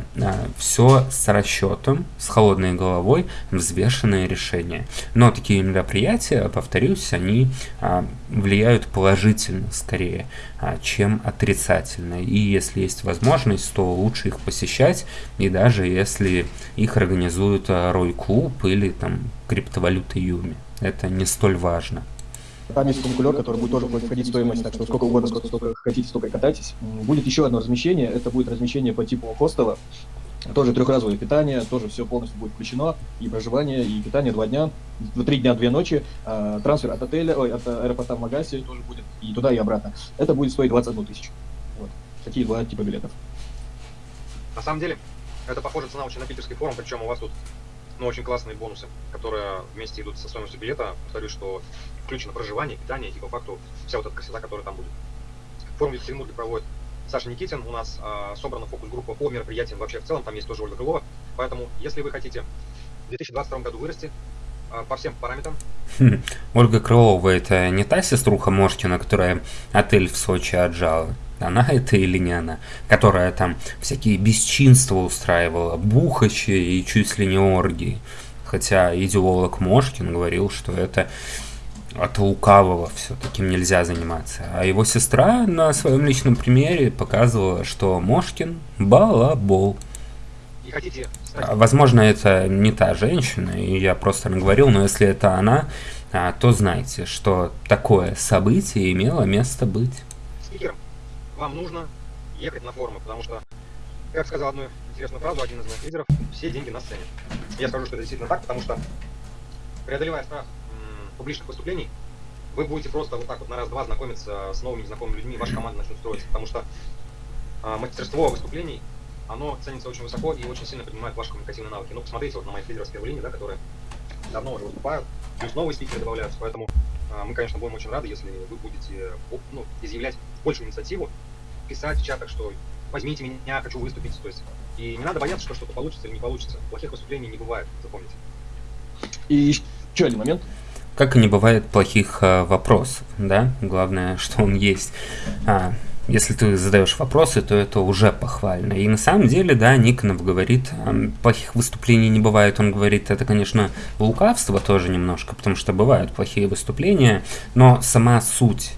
все с расчетом, с холодной головой, взвешенное решение. Но такие мероприятия, повторюсь, они а, влияют положительно скорее, а, чем отрицательно. И если есть возможность, то лучше их посещать, и даже если их организуют Рой Клуб или там криптовалюта Юми. Это не столь важно. Там есть фуникулер, который будет тоже входить в стоимость, так что сколько угодно, сколько, сколько хотите, столько катайтесь. Будет еще одно размещение, это будет размещение по типу хостела. Тоже трехразовое питание, тоже все полностью будет включено, и проживание, и питание два дня, три дня, две ночи, э, трансфер от отеля, ой, от аэропорта в Магасе тоже будет, и туда, и обратно. Это будет стоить 21 тысячу. Вот. Такие два типа билетов. На самом деле, это похоже цена очень на питерский форум, причем у вас тут ну, очень классные бонусы, которые вместе идут со стоимостью билета. Повторюсь, что включено проживание, питание и по факту вся вот эта красота, которая там будет. Форум Екатеринбурге проводит Саша Никитин. У нас а, собрана фокус-группа по мероприятиям вообще в целом. Там есть тоже Ольга Крылова. Поэтому, если вы хотите в 2022 году вырасти, по всем параметрам. Хм. Ольга Крылова это не та сеструха Мошкина, которая отель в Сочи отжала? Она это или не она? Которая там всякие бесчинства устраивала, бухачи и чуть ли не оргии. Хотя идеолог Мошкин говорил, что это от лукавого все таким нельзя заниматься. А его сестра на своем личном примере показывала, что Мошкин балабол. И хотите а, Возможно, это не та женщина, и я просто наговорил, но если это она, а, то знайте, что такое событие имело место быть. Спикером вам нужно ехать на форумы, потому что, как сказал одну интересную фразу один из моих лидеров, все деньги на сцене. Я скажу, что это действительно так, потому что преодолевая страх публичных выступлений, вы будете просто вот так вот на раз-два знакомиться с новыми незнакомыми людьми, ваша команда начнет строиться, потому что э, мастерство выступлений, оно ценится очень высоко и очень сильно поднимает ваши коммуникативные навыки. Ну, посмотрите вот на моих лидеров с первой линии, да, которые давно уже выступают, плюс новые спикеры добавляются, поэтому э, мы, конечно, будем очень рады, если вы будете ну, изъявлять большую инициативу, писать в чатах, что возьмите меня, хочу выступить, то есть, и не надо бояться, что что-то получится или не получится. Плохих выступлений не бывает, запомните. И еще один момент, как и не бывает плохих а, вопросов, да, главное, что он есть. А, если ты задаешь вопросы, то это уже похвально. И на самом деле, да, Никонов говорит, плохих выступлений не бывает. Он говорит, это, конечно, лукавство тоже немножко, потому что бывают плохие выступления, но сама суть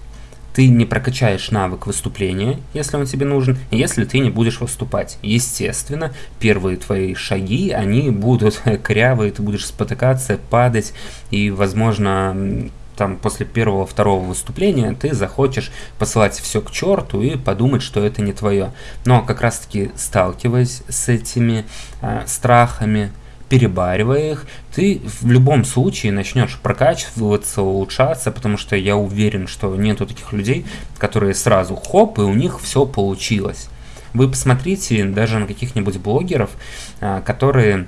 ты не прокачаешь навык выступления, если он тебе нужен, если ты не будешь выступать. Естественно, первые твои шаги, они будут корявые, ты будешь спотыкаться, падать, и, возможно, там после первого, второго выступления ты захочешь посылать все к черту и подумать, что это не твое. Но как раз таки сталкиваясь с этими э, страхами, перебаривая их, ты в любом случае начнешь прокачиваться, улучшаться, потому что я уверен, что нету таких людей, которые сразу хоп, и у них все получилось. Вы посмотрите даже на каких-нибудь блогеров, а, которые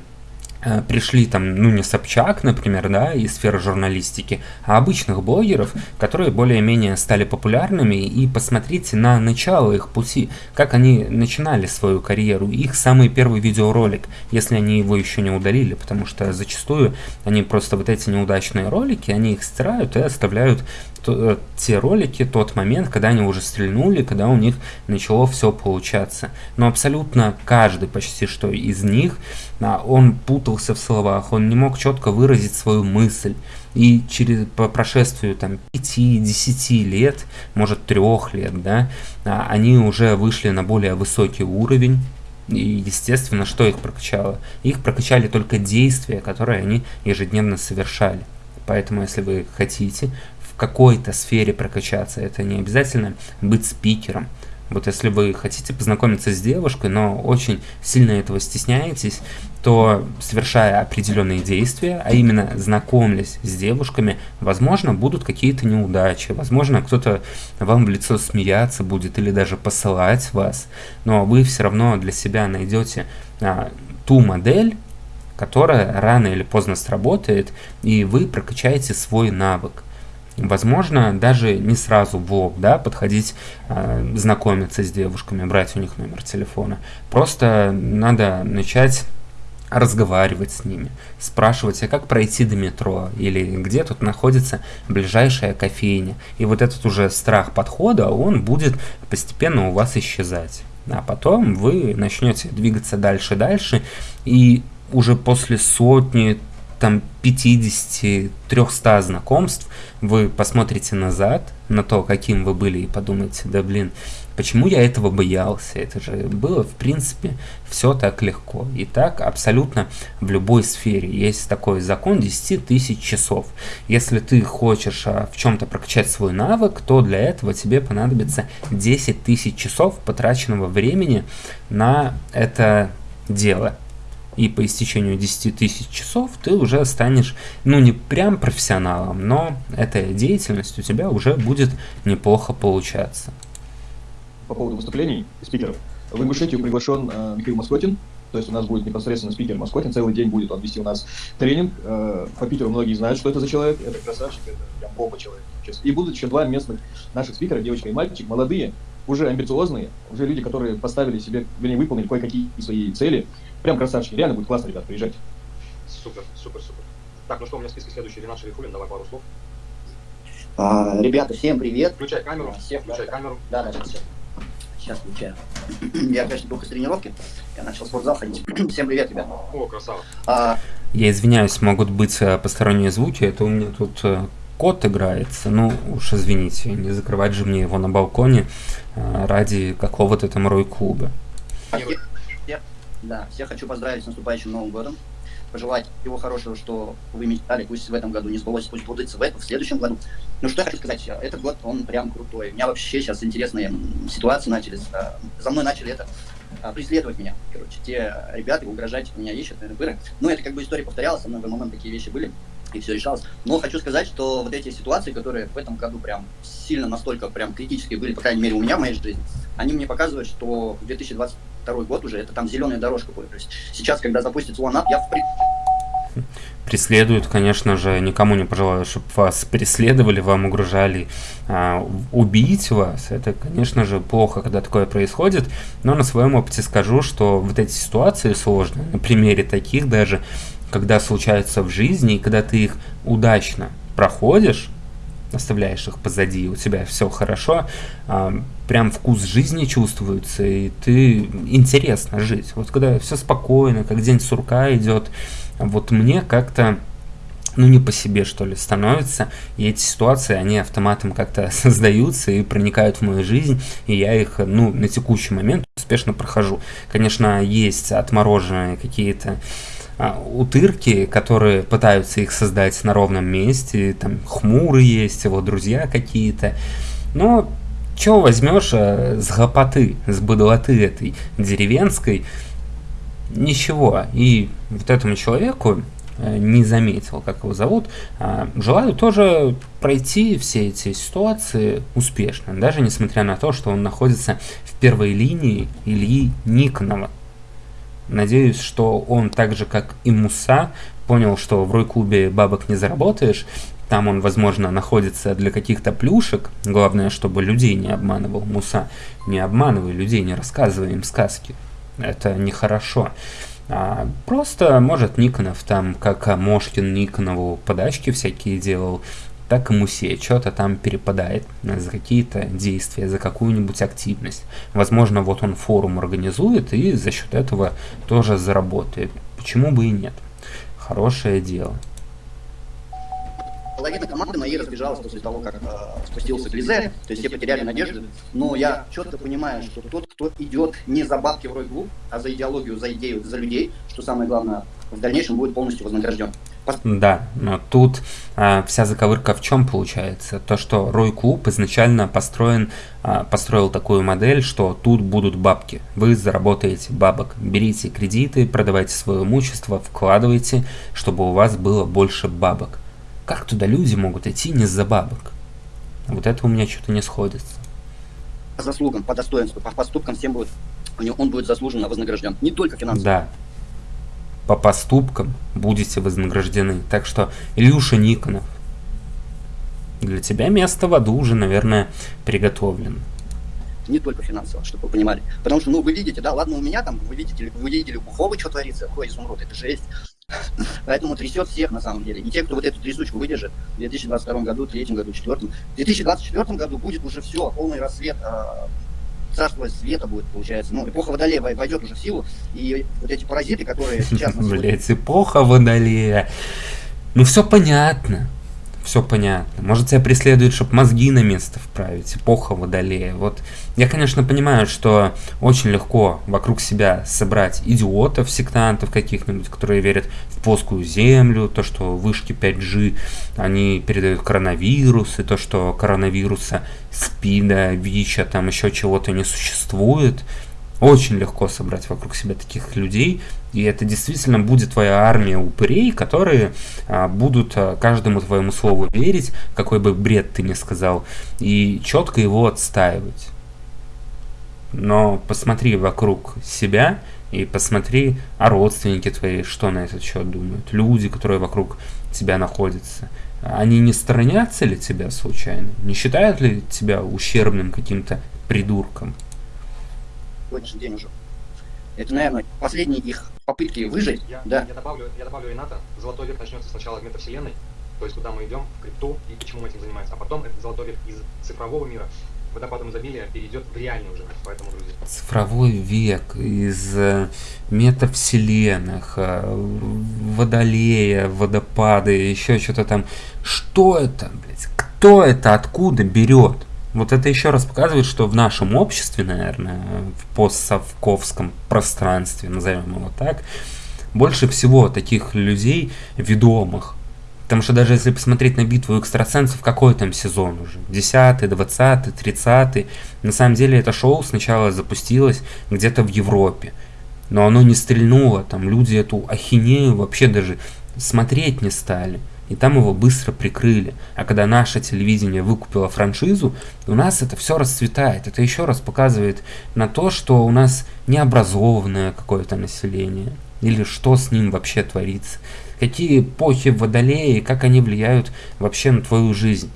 пришли там, ну не Собчак, например, да, из сферы журналистики, а обычных блогеров, которые более-менее стали популярными, и посмотрите на начало их пути, как они начинали свою карьеру, их самый первый видеоролик, если они его еще не удалили, потому что зачастую они просто вот эти неудачные ролики, они их стирают и оставляют то, э, те ролики, тот момент, когда они уже стрельнули, когда у них начало все получаться. Но абсолютно каждый почти что из них, он путался в словах, он не мог четко выразить свою мысль. И через, по прошествию там 5-10 лет, может 3 лет, да, а, они уже вышли на более высокий уровень, и, естественно, что их прокачало? Их прокачали только действия, которые они ежедневно совершали. Поэтому, если вы хотите какой-то сфере прокачаться. Это не обязательно быть спикером. Вот если вы хотите познакомиться с девушкой, но очень сильно этого стесняетесь, то совершая определенные действия, а именно знакомлясь с девушками, возможно, будут какие-то неудачи, возможно, кто-то вам в лицо смеяться будет или даже посылать вас, но вы все равно для себя найдете а, ту модель, которая рано или поздно сработает, и вы прокачаете свой навык. Возможно, даже не сразу в лоб, да, подходить, э, знакомиться с девушками, брать у них номер телефона. Просто надо начать разговаривать с ними, спрашивать, а как пройти до метро, или где тут находится ближайшая кофейня. И вот этот уже страх подхода, он будет постепенно у вас исчезать. А потом вы начнете двигаться дальше-дальше, и уже после сотни, там 50-300 знакомств, вы посмотрите назад на то, каким вы были, и подумаете, да блин, почему я этого боялся? Это же было, в принципе, все так легко. И так абсолютно в любой сфере. Есть такой закон 10 тысяч часов. Если ты хочешь а, в чем-то прокачать свой навык, то для этого тебе понадобится 10 тысяч часов потраченного времени на это дело и по истечению 10 тысяч часов ты уже станешь, ну не прям профессионалом, но эта деятельность у тебя уже будет неплохо получаться. По поводу выступлений спикеров. В Ингушетию приглашен э, Михаил Москотин, то есть у нас будет непосредственно спикер Москотин, целый день будет он вести у нас тренинг. Э, по Питеру многие знают, что это за человек, это красавчик, это прям бомба человек. И будут еще два местных наших спикера, девочка и мальчик, молодые, уже амбициозные, уже люди, которые поставили себе, вернее, выполнили кое-какие свои цели, Прям красавчики. Реально будет классно, ребят, приезжайте. Супер, супер, супер. Так, ну что, у меня в списке следующий Ренат Шерифулин, давай пару слов. А, ребята, всем привет. Включай камеру, Всем включай да, камеру. Да, да, сейчас. Сейчас включаю. Я, конечно, только с тренировки. Я начал в спортзал ходить. Всем привет, ребята. О, красава. А, Я извиняюсь, могут быть э, посторонние звуки, это у меня тут э, кот играется, ну уж извините, не закрывать же мне его на балконе э, ради какого-то там рой-клуба. всех- да, всех хочу поздравить с наступающим Новым годом. Пожелать всего хорошего, что вы мечтали, пусть в этом году не сбылось, пусть будется в этом, в следующем году. Ну что я хочу сказать, этот год, он прям крутой. У меня вообще сейчас интересные ситуации начались. а, За мной начали это а, преследовать меня. Короче, те ребята угрожать меня ищут, пыры. Ну, это как бы история повторялась, со мной в момент такие вещи были, и все решалось. Но хочу сказать, что вот эти ситуации, которые в этом году прям сильно настолько прям критические были, по крайней мере, у меня в моей жизни, они мне показывают, что 2022 год уже, это там зеленая дорожка будет. То есть сейчас, когда запустится OneUp, я в Преследуют, конечно же, никому не пожелаю, чтобы вас преследовали, вам угрожали а, убить вас. Это, конечно же, плохо, когда такое происходит. Но на своем опыте скажу, что вот эти ситуации сложные, на примере таких даже, когда случаются в жизни, и когда ты их удачно проходишь, оставляешь их позади, у тебя все хорошо, а, прям вкус жизни чувствуется, и ты интересно жить. Вот когда все спокойно, как день сурка идет, вот мне как-то ну, не по себе, что ли, становится, и эти ситуации, они автоматом как-то создаются и проникают в мою жизнь, и я их, ну, на текущий момент успешно прохожу. Конечно, есть отмороженные какие-то утырки, которые пытаются их создать на ровном месте, там хмуры есть, его друзья какие-то, но чего возьмешь а, с гопоты, с быдлоты этой деревенской, ничего. И вот этому человеку э, не заметил, как его зовут, а, желаю тоже пройти все эти ситуации успешно, даже несмотря на то, что он находится в первой линии Ильи Никонова. Надеюсь, что он так же, как и Муса, понял, что в Рой-клубе бабок не заработаешь, там он, возможно, находится для каких-то плюшек. Главное, чтобы людей не обманывал. Муса, не обманывай людей, не рассказывай им сказки. Это нехорошо. А, просто, может, Никонов там, как Мошкин Никонову подачки всякие делал, так и Мусе что-то там перепадает за какие-то действия, за какую-нибудь активность. Возможно, вот он форум организует и за счет этого тоже заработает. Почему бы и нет? Хорошее дело. половина команды моей разбежалась после того, как э, спустился Глизе, то есть все потеряли надежду, но я четко понимаю, что тот, кто идет не за бабки в рой-клуб, а за идеологию, за идею, за людей, что самое главное, в дальнейшем будет полностью вознагражден. Да, но тут а, вся заковырка в чем получается? То, что Рой Клуб изначально построен, а, построил такую модель, что тут будут бабки. Вы заработаете бабок. Берите кредиты, продавайте свое имущество, вкладывайте, чтобы у вас было больше бабок. Как туда люди могут идти не за бабок? Вот это у меня что-то не сходится. По заслугам, по достоинству, по поступкам всем будет, он будет заслуженно вознагражден. Не только финансово. Да. По поступкам будете вознаграждены. Так что, Илюша Никонов, для тебя место в аду уже, наверное, приготовлено. не только финансово, чтобы вы понимали. Потому что, ну, вы видите, да, ладно, у меня там, вы видите, вы видели у Бухова, что творится, ой, изумруд, это жесть. Поэтому трясет всех, на самом деле. И те, кто вот эту трясучку выдержит в 2022 году, третьем году, четвертом. В 2024 году будет уже все, полный рассвет, а, царство света будет, получается. Ну, эпоха Водолея вой- войдет уже в силу, и вот эти паразиты, которые сейчас... Блять, эпоха Водолея. Ну все понятно. Все понятно. Может тебя преследует, чтобы мозги на место вправить. Эпоха Водолея. Вот я, конечно, понимаю, что очень легко вокруг себя собрать идиотов, сектантов каких-нибудь, которые верят в плоскую землю, то, что вышки 5G, они передают коронавирус, и то, что коронавируса, СПИДа, ВИЧа, там еще чего-то не существует. Очень легко собрать вокруг себя таких людей, и это действительно будет твоя армия упырей, которые а, будут а, каждому твоему слову верить, какой бы бред ты ни сказал, и четко его отстаивать. Но посмотри вокруг себя и посмотри, а родственники твои что на этот счет думают, люди, которые вокруг тебя находятся. Они не сторонятся ли тебя случайно? Не считают ли тебя ущербным каким-то придурком? Сегодняшний день уже. Это, наверное, последние их попытки выжить. Я, да. я, добавлю, я добавлю Рената. Золотой век начнется сначала от метавселенной, то есть куда мы идем, в крипту и почему мы этим занимаемся. А потом этот золотой век из цифрового мира водопадом изобилия перейдет в реальный уже. Поэтому, друзья. Цифровой век из э, метавселенных, э, водолея, водопады, еще что-то там. Что это, блядь? Кто это откуда берет? Вот это еще раз показывает, что в нашем обществе, наверное, в постсовковском пространстве, назовем его так, больше всего таких людей ведомых. Потому что даже если посмотреть на битву экстрасенсов, какой там сезон уже? 10, 20, 30. На самом деле это шоу сначала запустилось где-то в Европе. Но оно не стрельнуло, там люди эту ахинею вообще даже смотреть не стали. И там его быстро прикрыли. А когда наше телевидение выкупило франшизу, у нас это все расцветает. Это еще раз показывает на то, что у нас необразованное какое-то население. Или что с ним вообще творится какие эпохи водолеи, как они влияют вообще на твою жизнь.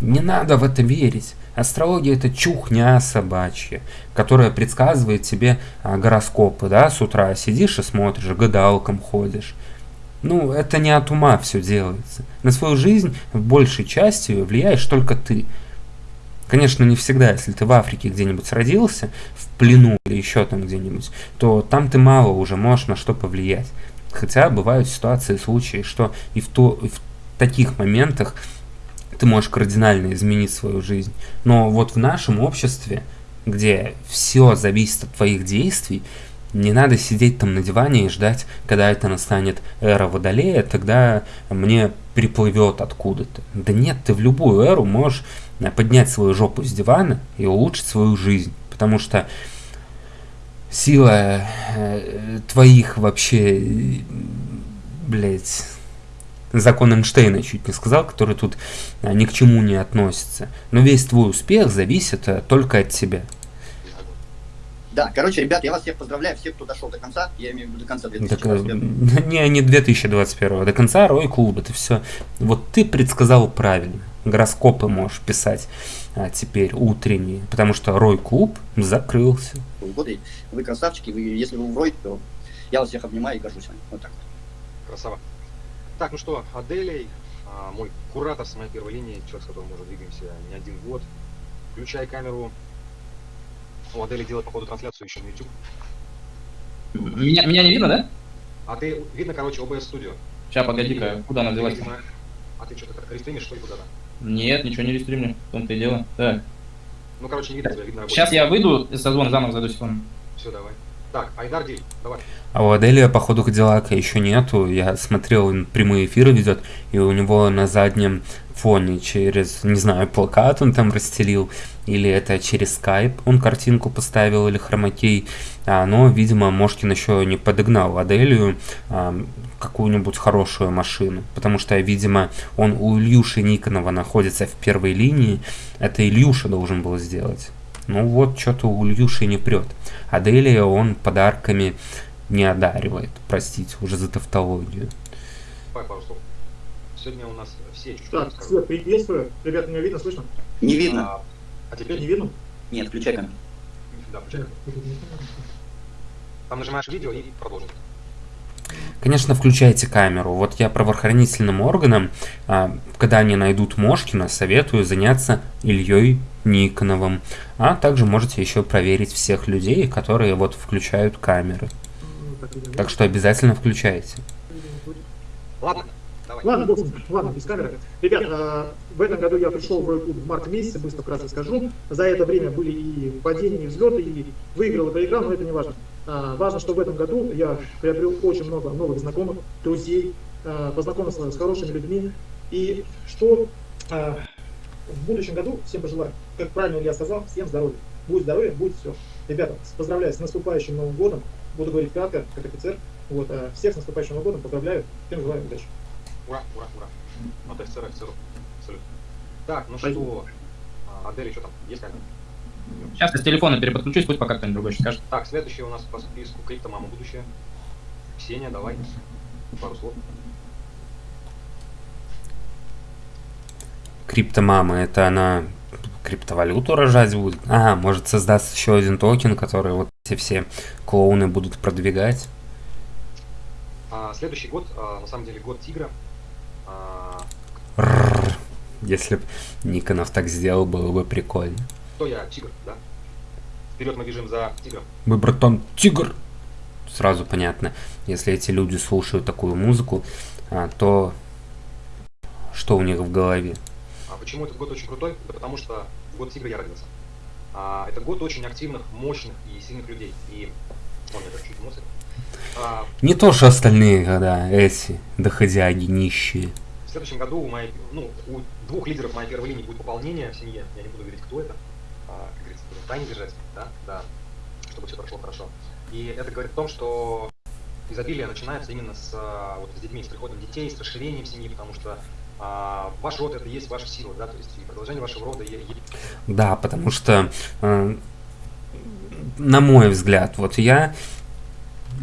Не надо в это верить. Астрология это чухня собачья, которая предсказывает тебе а, гороскопы, да, с утра сидишь и смотришь, гадалкам ходишь. Ну, это не от ума все делается. На свою жизнь в большей части влияешь только ты. Конечно, не всегда, если ты в Африке где-нибудь родился, в плену или еще там где-нибудь, то там ты мало уже можешь на что повлиять. Хотя бывают ситуации, случаи, что и в, то, и в таких моментах ты можешь кардинально изменить свою жизнь. Но вот в нашем обществе, где все зависит от твоих действий, не надо сидеть там на диване и ждать, когда это настанет эра Водолея, тогда мне приплывет откуда-то. Да нет, ты в любую эру можешь поднять свою жопу с дивана и улучшить свою жизнь. Потому что сила э, твоих вообще, блять, закон Эйнштейна чуть не сказал, который тут а, ни к чему не относится. Но весь твой успех зависит только от тебя. Да, короче, ребят, я вас всех поздравляю, всех, кто дошел до конца, я имею в виду до конца 2021. Так, не, не 2021, до конца Рой Клуб, это все. Вот ты предсказал правильно. Гороскопы можешь писать а, теперь утренние, потому что Рой Клуб закрылся. Годы. Вы красавчики, вы, если вы в Рой, то я вас всех обнимаю и горжусь вами. Вот так Красава. Так, ну что, Аделей, а, мой куратор с моей первой линии, человек, с которым мы уже двигаемся не один год. Включай камеру. У Адели делает, походу, трансляцию еще на YouTube. Меня, меня не видно, да? А ты, видно, короче, OBS Studio. Сейчас, погоди-ка, куда она делась? А ты что-то рестримишь, что ли, куда-то? Нет, ничего не рестримлю, в том-то и дело. Так. Ну, короче, не видно тебя, видно Сейчас я выйду из созвона, заново зайду секунду. Все, давай. Так, Айдар Диль, давай. А у Аделия, походу, Кадиллака еще нету. Я смотрел, он прямые эфиры ведет, и у него на заднем фоне через, не знаю, плакат он там расстелил, или это через скайп он картинку поставил, или хромакей. А, но, видимо, Мошкин еще не подогнал Аделию а, какую-нибудь хорошую машину, потому что, видимо, он у Ильюши Никонова находится в первой линии, это Ильюша должен был сделать. Ну вот, что-то у Ильюши не прет. Аделия он подарками не одаривает, простите, уже за тавтологию. Сегодня у нас все чуть-чуть Так, Свет, приветствую. Ребят, меня видно, слышно? Не видно. А, а теперь? Не видно? Нет, включай камеру. Да, включай Там нажимаешь видео и продолжим. Конечно, включайте камеру. Вот я правоохранительным органам, а, когда они найдут Мошкина, советую заняться Ильей Никоновым. А также можете еще проверить всех людей, которые вот включают камеры. Так что обязательно включайте. Ладно, давай. Ладно, бог, ладно, без камеры. Ребят, э, в этом году я пришел в Рой клуб в марте месяце, быстро вкратце скажу. За это время были и падения, и взлеты, и выиграл, и проиграл, но это не важно. А, важно, что в этом году я приобрел очень много новых знакомых, друзей, а, познакомился с хорошими людьми. И что а, в будущем году всем пожелаю, как правильно я сказал, всем здоровья. Будет здоровье, будет все. Ребята, поздравляю с наступающим Новым годом. Буду говорить кратко, как офицер. Вот, всех с наступающим Новым годом, поздравляю, всем желаю удачи. Ура, ура, ура. От офицера офицеру. Абсолютно. Так, ну Спасибо. что, Адель, что там, есть камера? Сейчас я с телефона переподключусь, пусть пока кто-нибудь другой скажет. Так, следующий у нас по списку Криптомама будущее. Ксения, давай. Пару слов. Криптомама, это она криптовалюту рожать будет. А, может создаст еще один токен, который вот эти все клоуны будут продвигать. А, следующий год, а, на самом деле, год тигра. А, Рррр. Если бы Никонов так сделал, было бы прикольно. кто я? Тигр, да? Вперед мы бежим за тигром. Мы, братан, тигр! Сразу понятно, если эти люди слушают такую музыку, а, то что у них в голове? Почему этот год очень крутой? Да потому что в год тигра я родился. А, это год очень активных, мощных и сильных людей. И... Вон, я чуть эмоции. А, Не то, что остальные, когда эти доходяги нищие. В следующем году у моей, ну, у двух лидеров моей первой линии будет пополнение в семье. Я не буду говорить, кто это. А, как говорится, будем в тайне держать, да, да, чтобы все прошло хорошо. И это говорит о том, что изобилие начинается именно с, а, вот, с детьми, с приходом детей, с расширением семьи, потому что а, ваш род это и есть ваша сила, да, то есть и продолжение вашего рода е- Да, потому что, э, на мой взгляд, вот я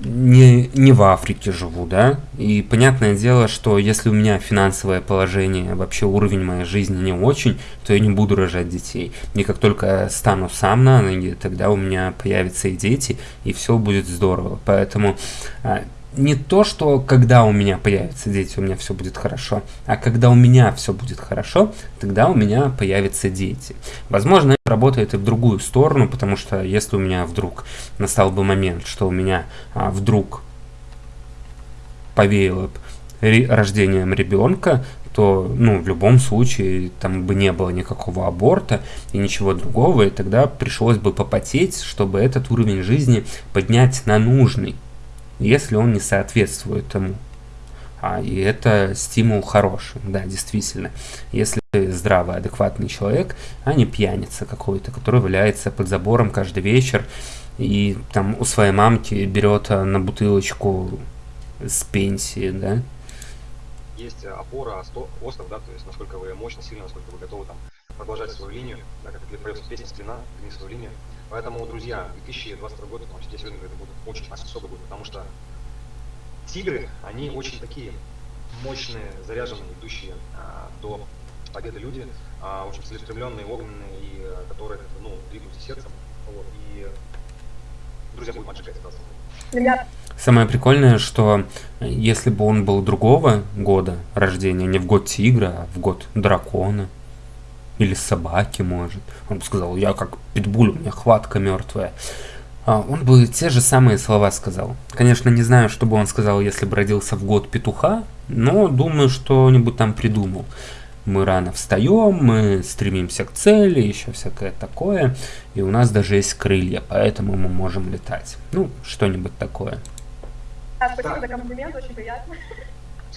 не, не в Африке живу, да, и понятное дело, что если у меня финансовое положение, вообще уровень моей жизни не очень, то я не буду рожать детей. И как только стану сам на ноги, тогда у меня появятся и дети, и все будет здорово. Поэтому а, не то, что когда у меня появятся дети, у меня все будет хорошо, а когда у меня все будет хорошо, тогда у меня появятся дети. Возможно, это работает и в другую сторону, потому что если у меня вдруг настал бы момент, что у меня а, вдруг повеяло б ре- рождением ребенка, то, ну, в любом случае, там бы не было никакого аборта и ничего другого, и тогда пришлось бы попотеть, чтобы этот уровень жизни поднять на нужный если он не соответствует тому. А, и это стимул хороший, да, действительно. Если здравый, адекватный человек, а не пьяница какой-то, который валяется под забором каждый вечер и там у своей мамки берет а, на бутылочку с пенсии, да. есть э, опора, остров, да, то есть насколько вы мощно, сильно, насколько вы готовы там продолжать свою линию, да, как это поется песня «Стрина», гни свою линию. Поэтому, друзья, 2022 год, вообще я сегодня говорю, это будет очень особый год, потому что тигры, они очень такие мощные, заряженные, идущие а, до победы люди, а, очень целеустремленные, огненные, и а, которые, ну, двигаются сердцем, вот, и друзья, будем отжигать это. Самое прикольное, что э, если бы он был другого года рождения, не в год тигра, а в год дракона, или собаки, может, он бы сказал, я как питбуль, у меня хватка мертвая. А он бы те же самые слова сказал. Конечно, не знаю, что бы он сказал, если бы родился в год петуха, но думаю, что-нибудь там придумал. Мы рано встаем, мы стремимся к цели, еще всякое такое. И у нас даже есть крылья, поэтому мы можем летать. Ну, что-нибудь такое. а, спасибо за комплимент, очень приятно.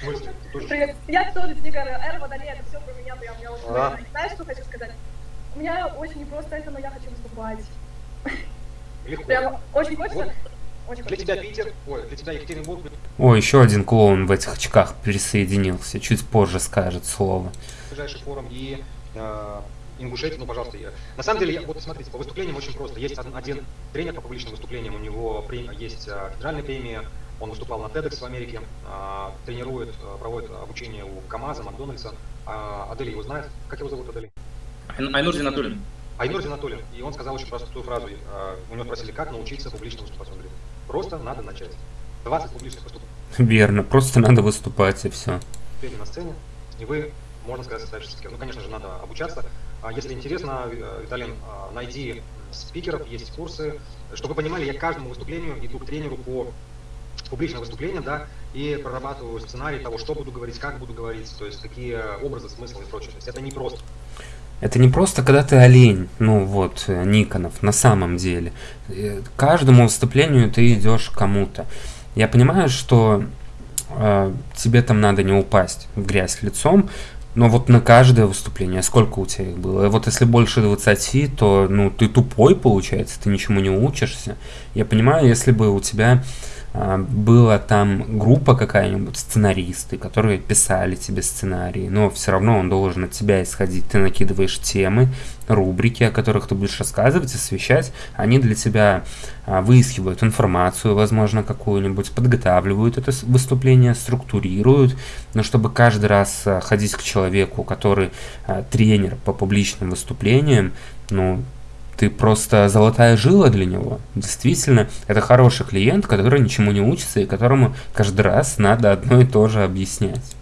Смысле? Привет. Я тоже Тигр, Эр Водолей, это все про меня, прям я очень А. Знаешь, что хочу сказать? У меня очень непросто это, но я хочу выступать. легко. Прям очень хочется. Очень Для тебя Питер, ой, для тебя Екатеринбург, О, еще один клоун в этих очках присоединился. Чуть позже скажет слово. ближайший форум и э, Ингушетия, ну, пожалуйста. Я... На самом деле, я, вот смотрите, по выступлениям очень просто. Есть один, один тренер по публичным выступлениям, у него премия, есть э, федеральная премия, он выступал на TEDx в Америке, э, тренирует, э, проводит обучение у КамАЗа, Макдональдса. Э, Адели его знает. Как его зовут, Адели? Айн- Айнур Зинатуллин. Айнур Зинатуллин. И он сказал очень простую фразу. э, у него спросили, как научиться публично выступать. Он говорит, просто надо начать. 20 публичных выступлений Верно, просто надо выступать и все. выступление на сцене, и вы, можно сказать, спикер. Ну, конечно же, надо обучаться. А Если интересно, э, Виталин, а, найди спикеров, есть курсы. Чтобы вы понимали, я каждому выступлению иду к тренеру по публичным выступлениям, да, и прорабатываю сценарий того, что буду говорить, как буду говорить, то есть какие образы, смыслы и прочее. То есть это не просто. Это не просто когда ты олень, ну вот, э, Никонов, на самом деле. Э, каждому выступлению ты идешь кому-то. Я понимаю, что э, тебе там надо не упасть в грязь лицом, но вот на каждое выступление, сколько у тебя их было? Вот если больше 20, то ну ты тупой получается, ты ничему не учишься. Я понимаю, если бы у тебя была там группа какая-нибудь, сценаристы, которые писали тебе сценарии, но все равно он должен от тебя исходить. Ты накидываешь темы, рубрики, о которых ты будешь рассказывать, освещать. Они для тебя а, выискивают информацию, возможно, какую-нибудь, подготавливают это выступление, структурируют, но чтобы каждый раз а, ходить к человеку, который тренер по публичным выступлениям, ну, ты просто золотая жила для него. Действительно, это хороший клиент, который ничему не учится и которому каждый раз надо одно и то же объяснять.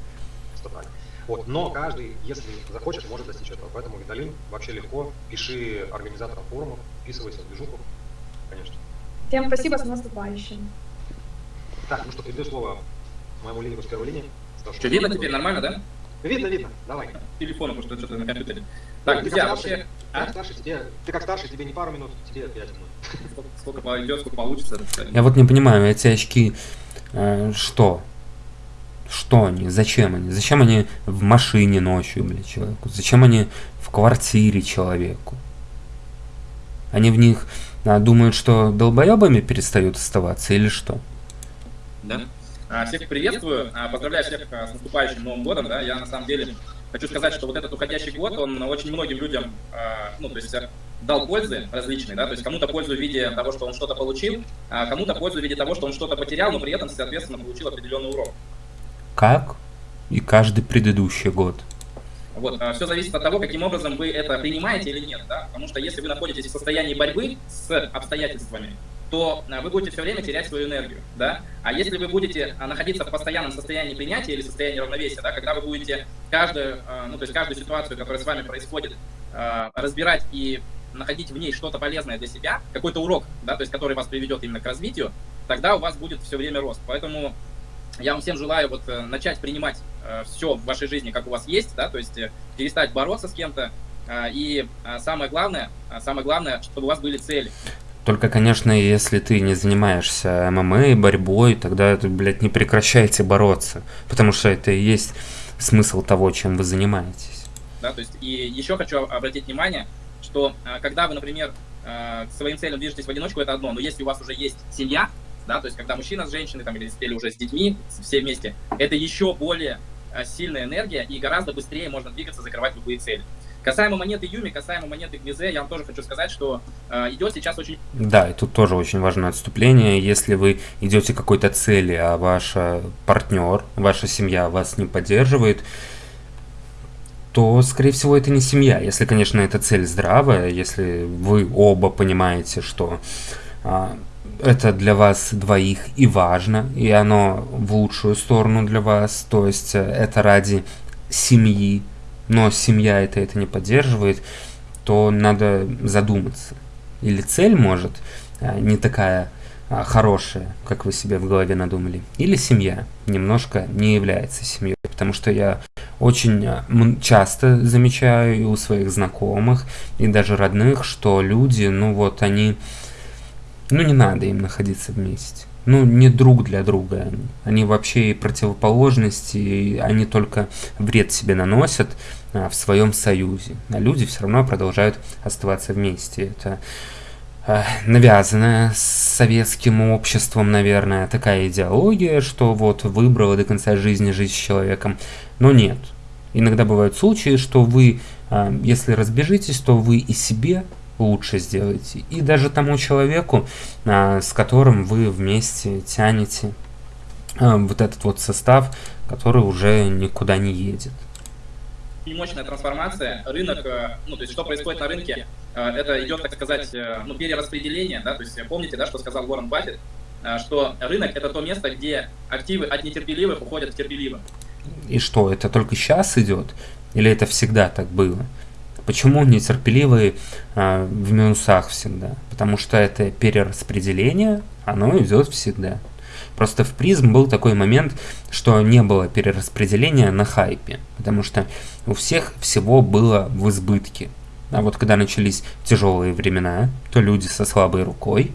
Вот. Но каждый, если захочет, может достичь этого. Поэтому Виталин вообще легко. Пиши организаторам форумов, вписывайся в движуху, конечно. Всем спасибо, с наступающим. Так, ну что, передаю слово моему лидеру с первой линии. Что, видно теперь нормально, да? Видно, видно. Давай. Телефон, потому что что-то на компьютере. Так, друзья, вообще... А? Как старший, тебе, ты как старший, тебе не пару минут, тебе пять минут. Сколько, сколько пойдет, сколько получится. Я вот не понимаю, эти очки э, что? Что они? Зачем они? Зачем они в машине ночью, блядь, человеку? Зачем они в квартире человеку? Они в них а, думают, что долбоебами перестают оставаться или что? Да. А, всех приветствую, а, поздравляю всех а, с наступающим Новым годом. Да? Я на самом деле Хочу сказать, что вот этот уходящий год, он очень многим людям, ну, то есть э, дал пользы различные, да, то есть кому-то пользу в виде того, что он что-то получил, а кому-то пользу в виде того, что он что-то потерял, но при этом, соответственно, получил определенный урок. Как? И каждый предыдущий год. Вот, все зависит от того, каким образом вы это принимаете или нет, да, потому что если вы находитесь в состоянии борьбы с обстоятельствами, то а, вы будете все время терять свою энергию, да. А если вы будете а, находиться в постоянном состоянии принятия или состоянии равновесия, да, когда вы будете каждую, а, ну, то есть каждую ситуацию, которая с вами происходит, разбирать и находить в ней что-то полезное для себя, какой-то урок, да, то есть который вас приведет именно к развитию, тогда у вас будет все время рост. Поэтому я вам всем желаю вот э, начать принимать э, все в вашей жизни, как у вас есть, да, то есть э, перестать бороться с кем-то, и самое главное, самое главное, чтобы у вас были цели. Только, конечно, если ты не занимаешься ММА, борьбой, тогда, блядь, не прекращайте бороться. Потому что это и есть смысл того, чем вы занимаетесь. Да, то есть, и еще хочу обратить внимание, что а, когда вы, например, а, к своим целям движетесь в одиночку, это одно, но если у вас уже есть семья, да, то есть когда мужчина с женщиной, там, или, или уже с детьми, все вместе, это еще более а, сильная энергия, и гораздо быстрее можно двигаться, закрывать любые цели. Касаемо монеты Юми, касаемо монеты Гвизе, я вам тоже хочу сказать, что э, идет сейчас очень... Да, и тут тоже очень важное отступление. Если вы идете к какой-то цели, а ваш партнер, ваша семья вас не поддерживает, то, скорее всего, это не семья. Если, конечно, эта цель здравая, если вы оба понимаете, что а, это для вас двоих и важно, и оно в лучшую сторону для вас, то есть э, это ради семьи, но семья это, это не поддерживает, то надо задуматься. Или цель может а, не такая а, хорошая, как вы себе в голове надумали, или семья немножко не является семьей, потому что я очень а, часто замечаю и у своих знакомых, и даже родных, что люди, ну вот они, ну не надо им находиться вместе ну, не друг для друга. Они, вообще и противоположности, и они только вред себе наносят а, в своем союзе. А люди все равно продолжают оставаться вместе. Это а, навязанная советским обществом, наверное, такая идеология, что вот выбрала до конца жизни жить с человеком. Но нет. Иногда бывают случаи, что вы, а, если разбежитесь, то вы и себе лучше сделаете. И даже тому человеку, а, с которым вы вместе тянете а, вот этот вот состав, который уже никуда не едет. Мощная трансформация. Рынок, э, ну, то есть что происходит на рынке, э, это идет, так сказать, э, ну, перераспределение, да, то есть помните, да, что сказал Уоррен Баффет, что рынок это то место, где активы от нетерпеливых уходят к терпеливым. И что, это только сейчас идет? Или это всегда так было? Почему нетерпеливые а, в минусах всегда? Потому что это перераспределение, оно идет всегда. Просто в призм был такой момент, что не было перераспределения на хайпе, потому что у всех всего было в избытке. А вот когда начались тяжелые времена, то люди со слабой рукой,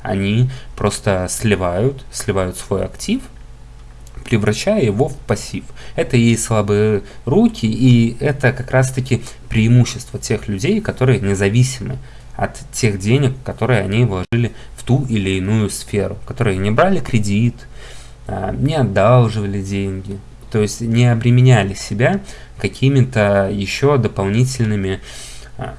они просто сливают, сливают свой актив – превращая его в пассив. Это и слабые руки, и это как раз-таки преимущество тех людей, которые независимы от тех денег, которые они вложили в ту или иную сферу, которые не брали кредит, а, не одалживали деньги, то есть не обременяли себя какими-то еще дополнительными а,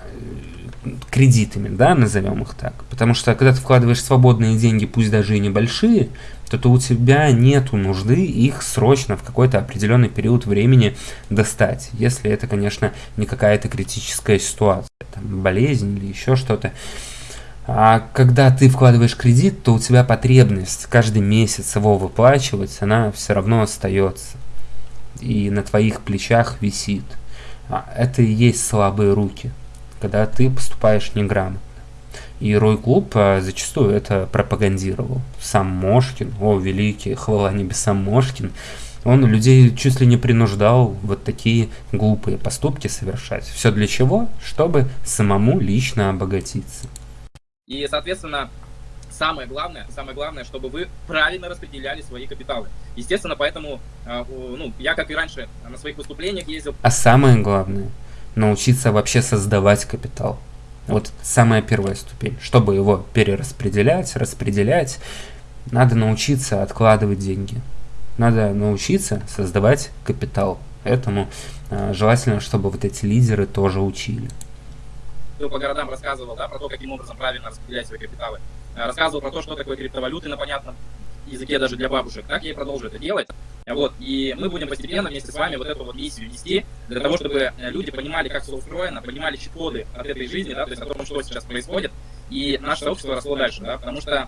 кредитами, да, назовем их так. Потому что когда ты вкладываешь свободные деньги, пусть даже и небольшие, то, то у тебя нет нужды их срочно в какой-то определенный период времени достать. Если это, конечно, не какая-то критическая ситуация, там, болезнь или еще что-то. А когда ты вкладываешь кредит, то у тебя потребность каждый месяц его выплачивать, она все равно остается. И на твоих плечах висит. А это и есть слабые руки, когда ты поступаешь неграмотно. И Рой Клуб а, зачастую это пропагандировал. Сам Мошкин, о, великий, хвала небесам Мошкин, он людей чуть ли не принуждал вот такие глупые поступки совершать. Все для чего? Чтобы самому лично обогатиться. И, соответственно, самое главное, самое главное, чтобы вы правильно распределяли свои капиталы. Естественно, поэтому, а, ну, я, как и раньше, на своих выступлениях ездил... А самое главное, научиться вообще создавать капитал. Вот самая первая ступень. Чтобы его перераспределять, распределять, надо научиться откладывать деньги. Надо научиться создавать капитал. Поэтому э, желательно, чтобы вот эти лидеры тоже учили. По городам рассказывал да, про то, каким образом правильно распределять свои капиталы. Э, рассказывал про то, что такое криптовалюты на понятном языке даже для бабушек. Я и продолжу это делать. Вот, и мы будем постепенно вместе с вами вот эту вот миссию нести, для того, чтобы э, люди понимали, как все устроено, понимали чит-коды от этой жизни, да, то есть о том, что сейчас происходит, и наше сообщество росло дальше, да, потому что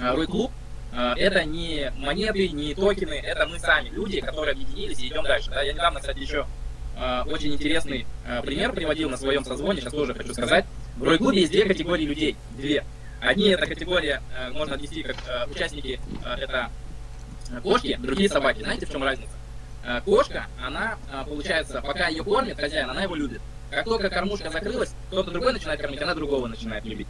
Рой Клуб это не монеты, не токены, это мы сами, люди, которые объединились и идем дальше. Да. Я недавно, кстати, еще очень интересный пример приводил на своем созвоне, сейчас тоже хочу сказать. В Рой Клубе есть две категории людей, две. Одни это категория, можно отнести как участники, это кошки, другие собаки. Знаете, в чем разница? Кошка, она, получается, пока ее кормит хозяин, она его любит. Как только кормушка закрылась, кто-то другой начинает кормить, она другого начинает любить.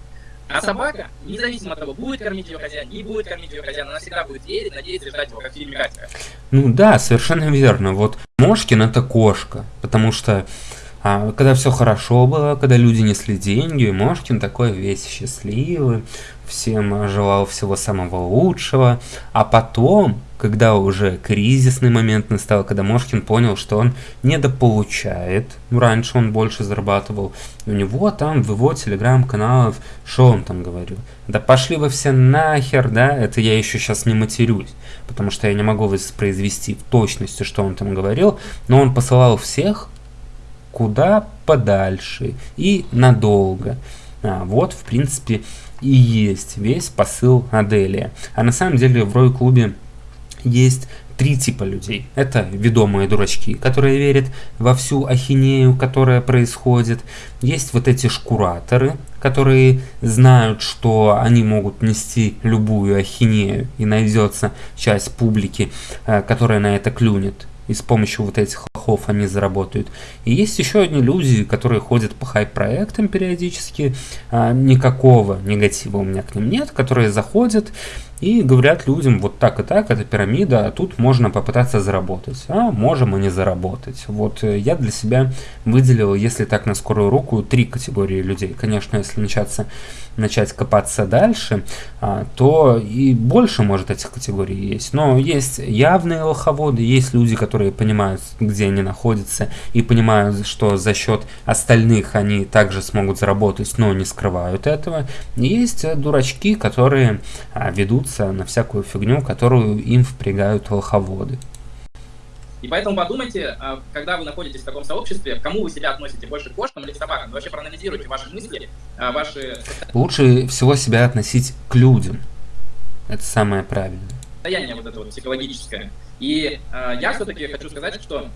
А собака, независимо от того, будет кормить ее хозяин, не будет кормить ее хозяин, она всегда будет верить, надеяться ждать его, как в фильме Катька. Ну да, совершенно верно. Вот Мошкин это кошка, потому что а, когда все хорошо было, когда люди несли деньги, Мошкин такой весь счастливый, всем желал всего самого лучшего. А потом, когда уже кризисный момент настал, когда Мошкин понял, что он недополучает, раньше он больше зарабатывал, у него там в его телеграм-каналах, что он там говорил? Да пошли вы все нахер, да, это я еще сейчас не матерюсь, потому что я не могу воспроизвести в точности, что он там говорил, но он посылал всех куда подальше и надолго. А, вот, в принципе, и есть весь посыл Аделия. А на самом деле в Рой-клубе есть три типа людей. Это ведомые дурачки, которые верят во всю ахинею, которая происходит. Есть вот эти шкураторы, которые знают, что они могут нести любую ахинею, и найдется часть публики, э, которая на это клюнет и с помощью вот этих лохов они заработают. И есть еще одни люди, которые ходят по хайп-проектам периодически, а, никакого негатива у меня к ним нет, которые заходят и говорят людям вот так и так, это пирамида, а тут можно попытаться заработать, а можем и не заработать. Вот э, я для себя выделил, если так на скорую руку, три категории людей. Конечно, если начаться, начать копаться дальше, а, то и больше может этих категорий есть. Но есть явные лоховоды, есть люди, которые понимают, где они находятся, и понимают, что за счет остальных они также смогут заработать, но не скрывают этого. есть дурачки, которые а, ведут ведутся на всякую фигню, которую им впрягают лоховоды. И поэтому подумайте, а, когда вы находитесь в таком сообществе, кому вы себя относите, больше к кошкам или к собакам. Вы вообще проанализируйте ваши мысли, а, ваши... Лучше всего себя относить к людям. Это самое правильное. Состояние вот это вот психологическое. И э, я все-таки хочу сказать, что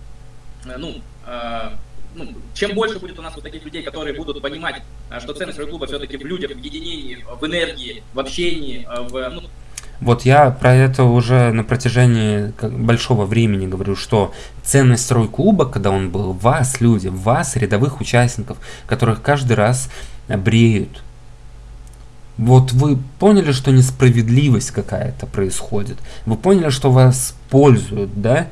ну, э, ну, чем больше будет у нас вот таких людей, которые будут понимать, что ценность клуба все-таки в людях, в единении, в энергии, в общении, в, ну, вот я про это уже на протяжении большого времени говорю, что ценность стройклуба, когда он был, вас, люди, вас, рядовых участников, которых каждый раз бреют. Вот вы поняли, что несправедливость какая-то происходит. Вы поняли, что вас пользуют, да?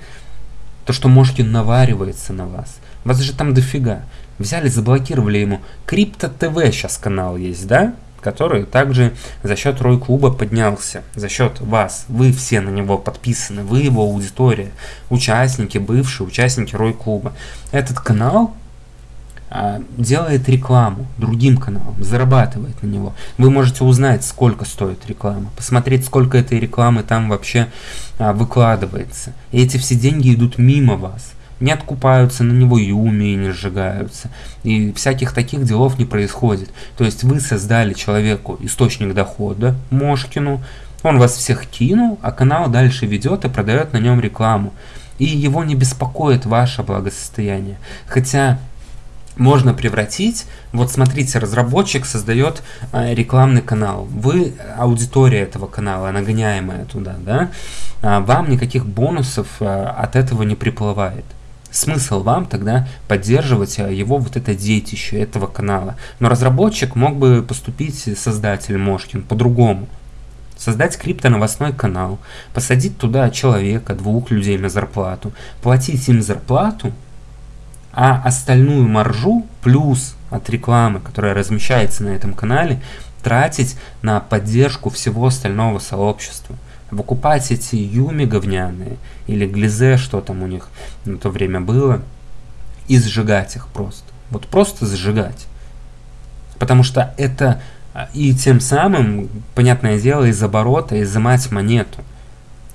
То, что Мошкин наваривается на вас. Вас же там дофига. Взяли, заблокировали ему. Крипто ТВ сейчас канал есть, да? Который также за счет Рой Клуба поднялся, за счет вас. Вы все на него подписаны, вы его аудитория, участники, бывшие участники Рой Клуба. Этот канал а, делает рекламу другим каналам, зарабатывает на него. Вы можете узнать, сколько стоит реклама, посмотреть, сколько этой рекламы там вообще а, выкладывается. И эти все деньги идут мимо вас не откупаются на него юми и не сжигаются. И всяких таких делов не происходит. То есть вы создали человеку источник дохода, Мошкину, он вас всех кинул, а канал дальше ведет и продает на нем рекламу. И его не беспокоит ваше благосостояние. Хотя можно превратить, вот смотрите, разработчик создает э, рекламный канал, вы аудитория этого канала, нагоняемая туда, да, а вам никаких бонусов э, от этого не приплывает смысл вам тогда поддерживать э, его вот это детище этого канала. Но разработчик мог бы поступить, создатель Мошкин, по-другому. Создать крипто-новостной канал, посадить туда человека, двух людей на зарплату, платить им зарплату, а остальную маржу плюс от рекламы, которая размещается на этом канале, тратить на поддержку всего остального сообщества выкупать эти юми говняные, или глизе, что там у них на то время было, и сжигать их просто. Вот просто сжигать. Потому что это а, и тем самым, понятное дело, из оборота изымать монету.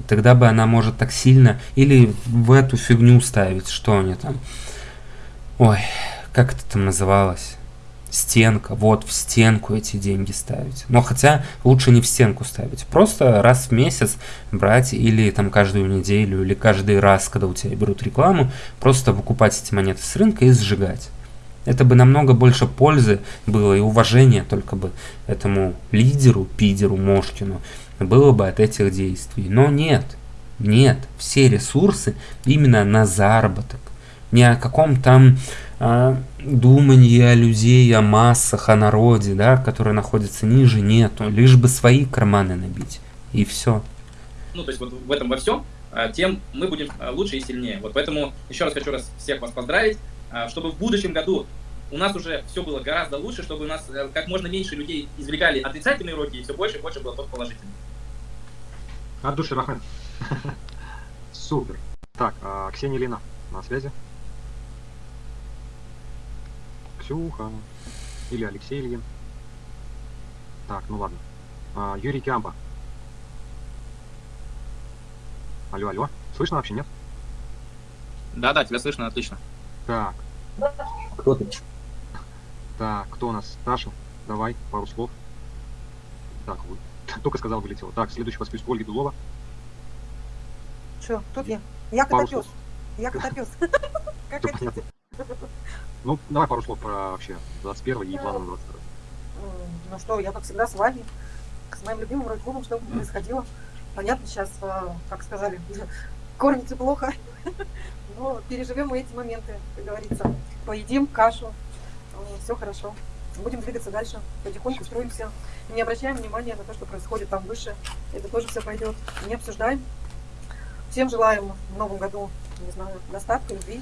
Тогда бы она может так сильно или в эту фигню ставить, что они там. Ой, как это там называлось? Стенка, вот в стенку эти деньги ставить. Но хотя лучше не в стенку ставить, просто раз в месяц брать или там каждую неделю, или каждый раз, когда у тебя берут рекламу, просто выкупать эти монеты с рынка и сжигать. Это бы намного больше пользы было и уважения только бы этому лидеру, пидеру, Мошкину было бы от этих действий. Но нет, нет, все ресурсы именно на заработок. Ни о каком там думания людей о массах, о народе, да, которые находятся ниже, нету. Лишь бы свои карманы набить. И все. Ну, то есть вот в этом во всем, а, тем мы будем а, лучше и сильнее. Вот поэтому еще раз хочу раз всех вас поздравить, а, чтобы в будущем году у нас уже все было гораздо лучше, чтобы у нас э, как можно меньше людей извлекали отрицательные уроки, и все больше и больше было только положительных. От души, Рахмет. Супер. Так, Ксения Лина на связи. Ксюха. Или Алексей Ильин. Так, ну ладно. А, Юрий Кямба. Алло, алло. Слышно вообще, нет? Да, да, тебя слышно, отлично. Так. Кто ты? Так, кто у нас? Таша, давай, пару слов. Так, вы... только сказал, вылетело. Так, следующий по списку Ольги Дулова. Что, тут я? Я котопес. Я котопес. Как хотите. Ну, давай пару слов про вообще 21 и планы на 22. Ну что, я как всегда с вами, с моим любимым рок что происходило. Понятно, сейчас, а, как сказали, кормится плохо, но переживем мы эти моменты, как говорится. Поедим кашу, все хорошо. Будем двигаться дальше, потихоньку строимся. Не обращаем внимания на то, что происходит там выше. Это тоже все пойдет. Не обсуждаем. Всем желаем в новом году, не знаю, достатка, любви,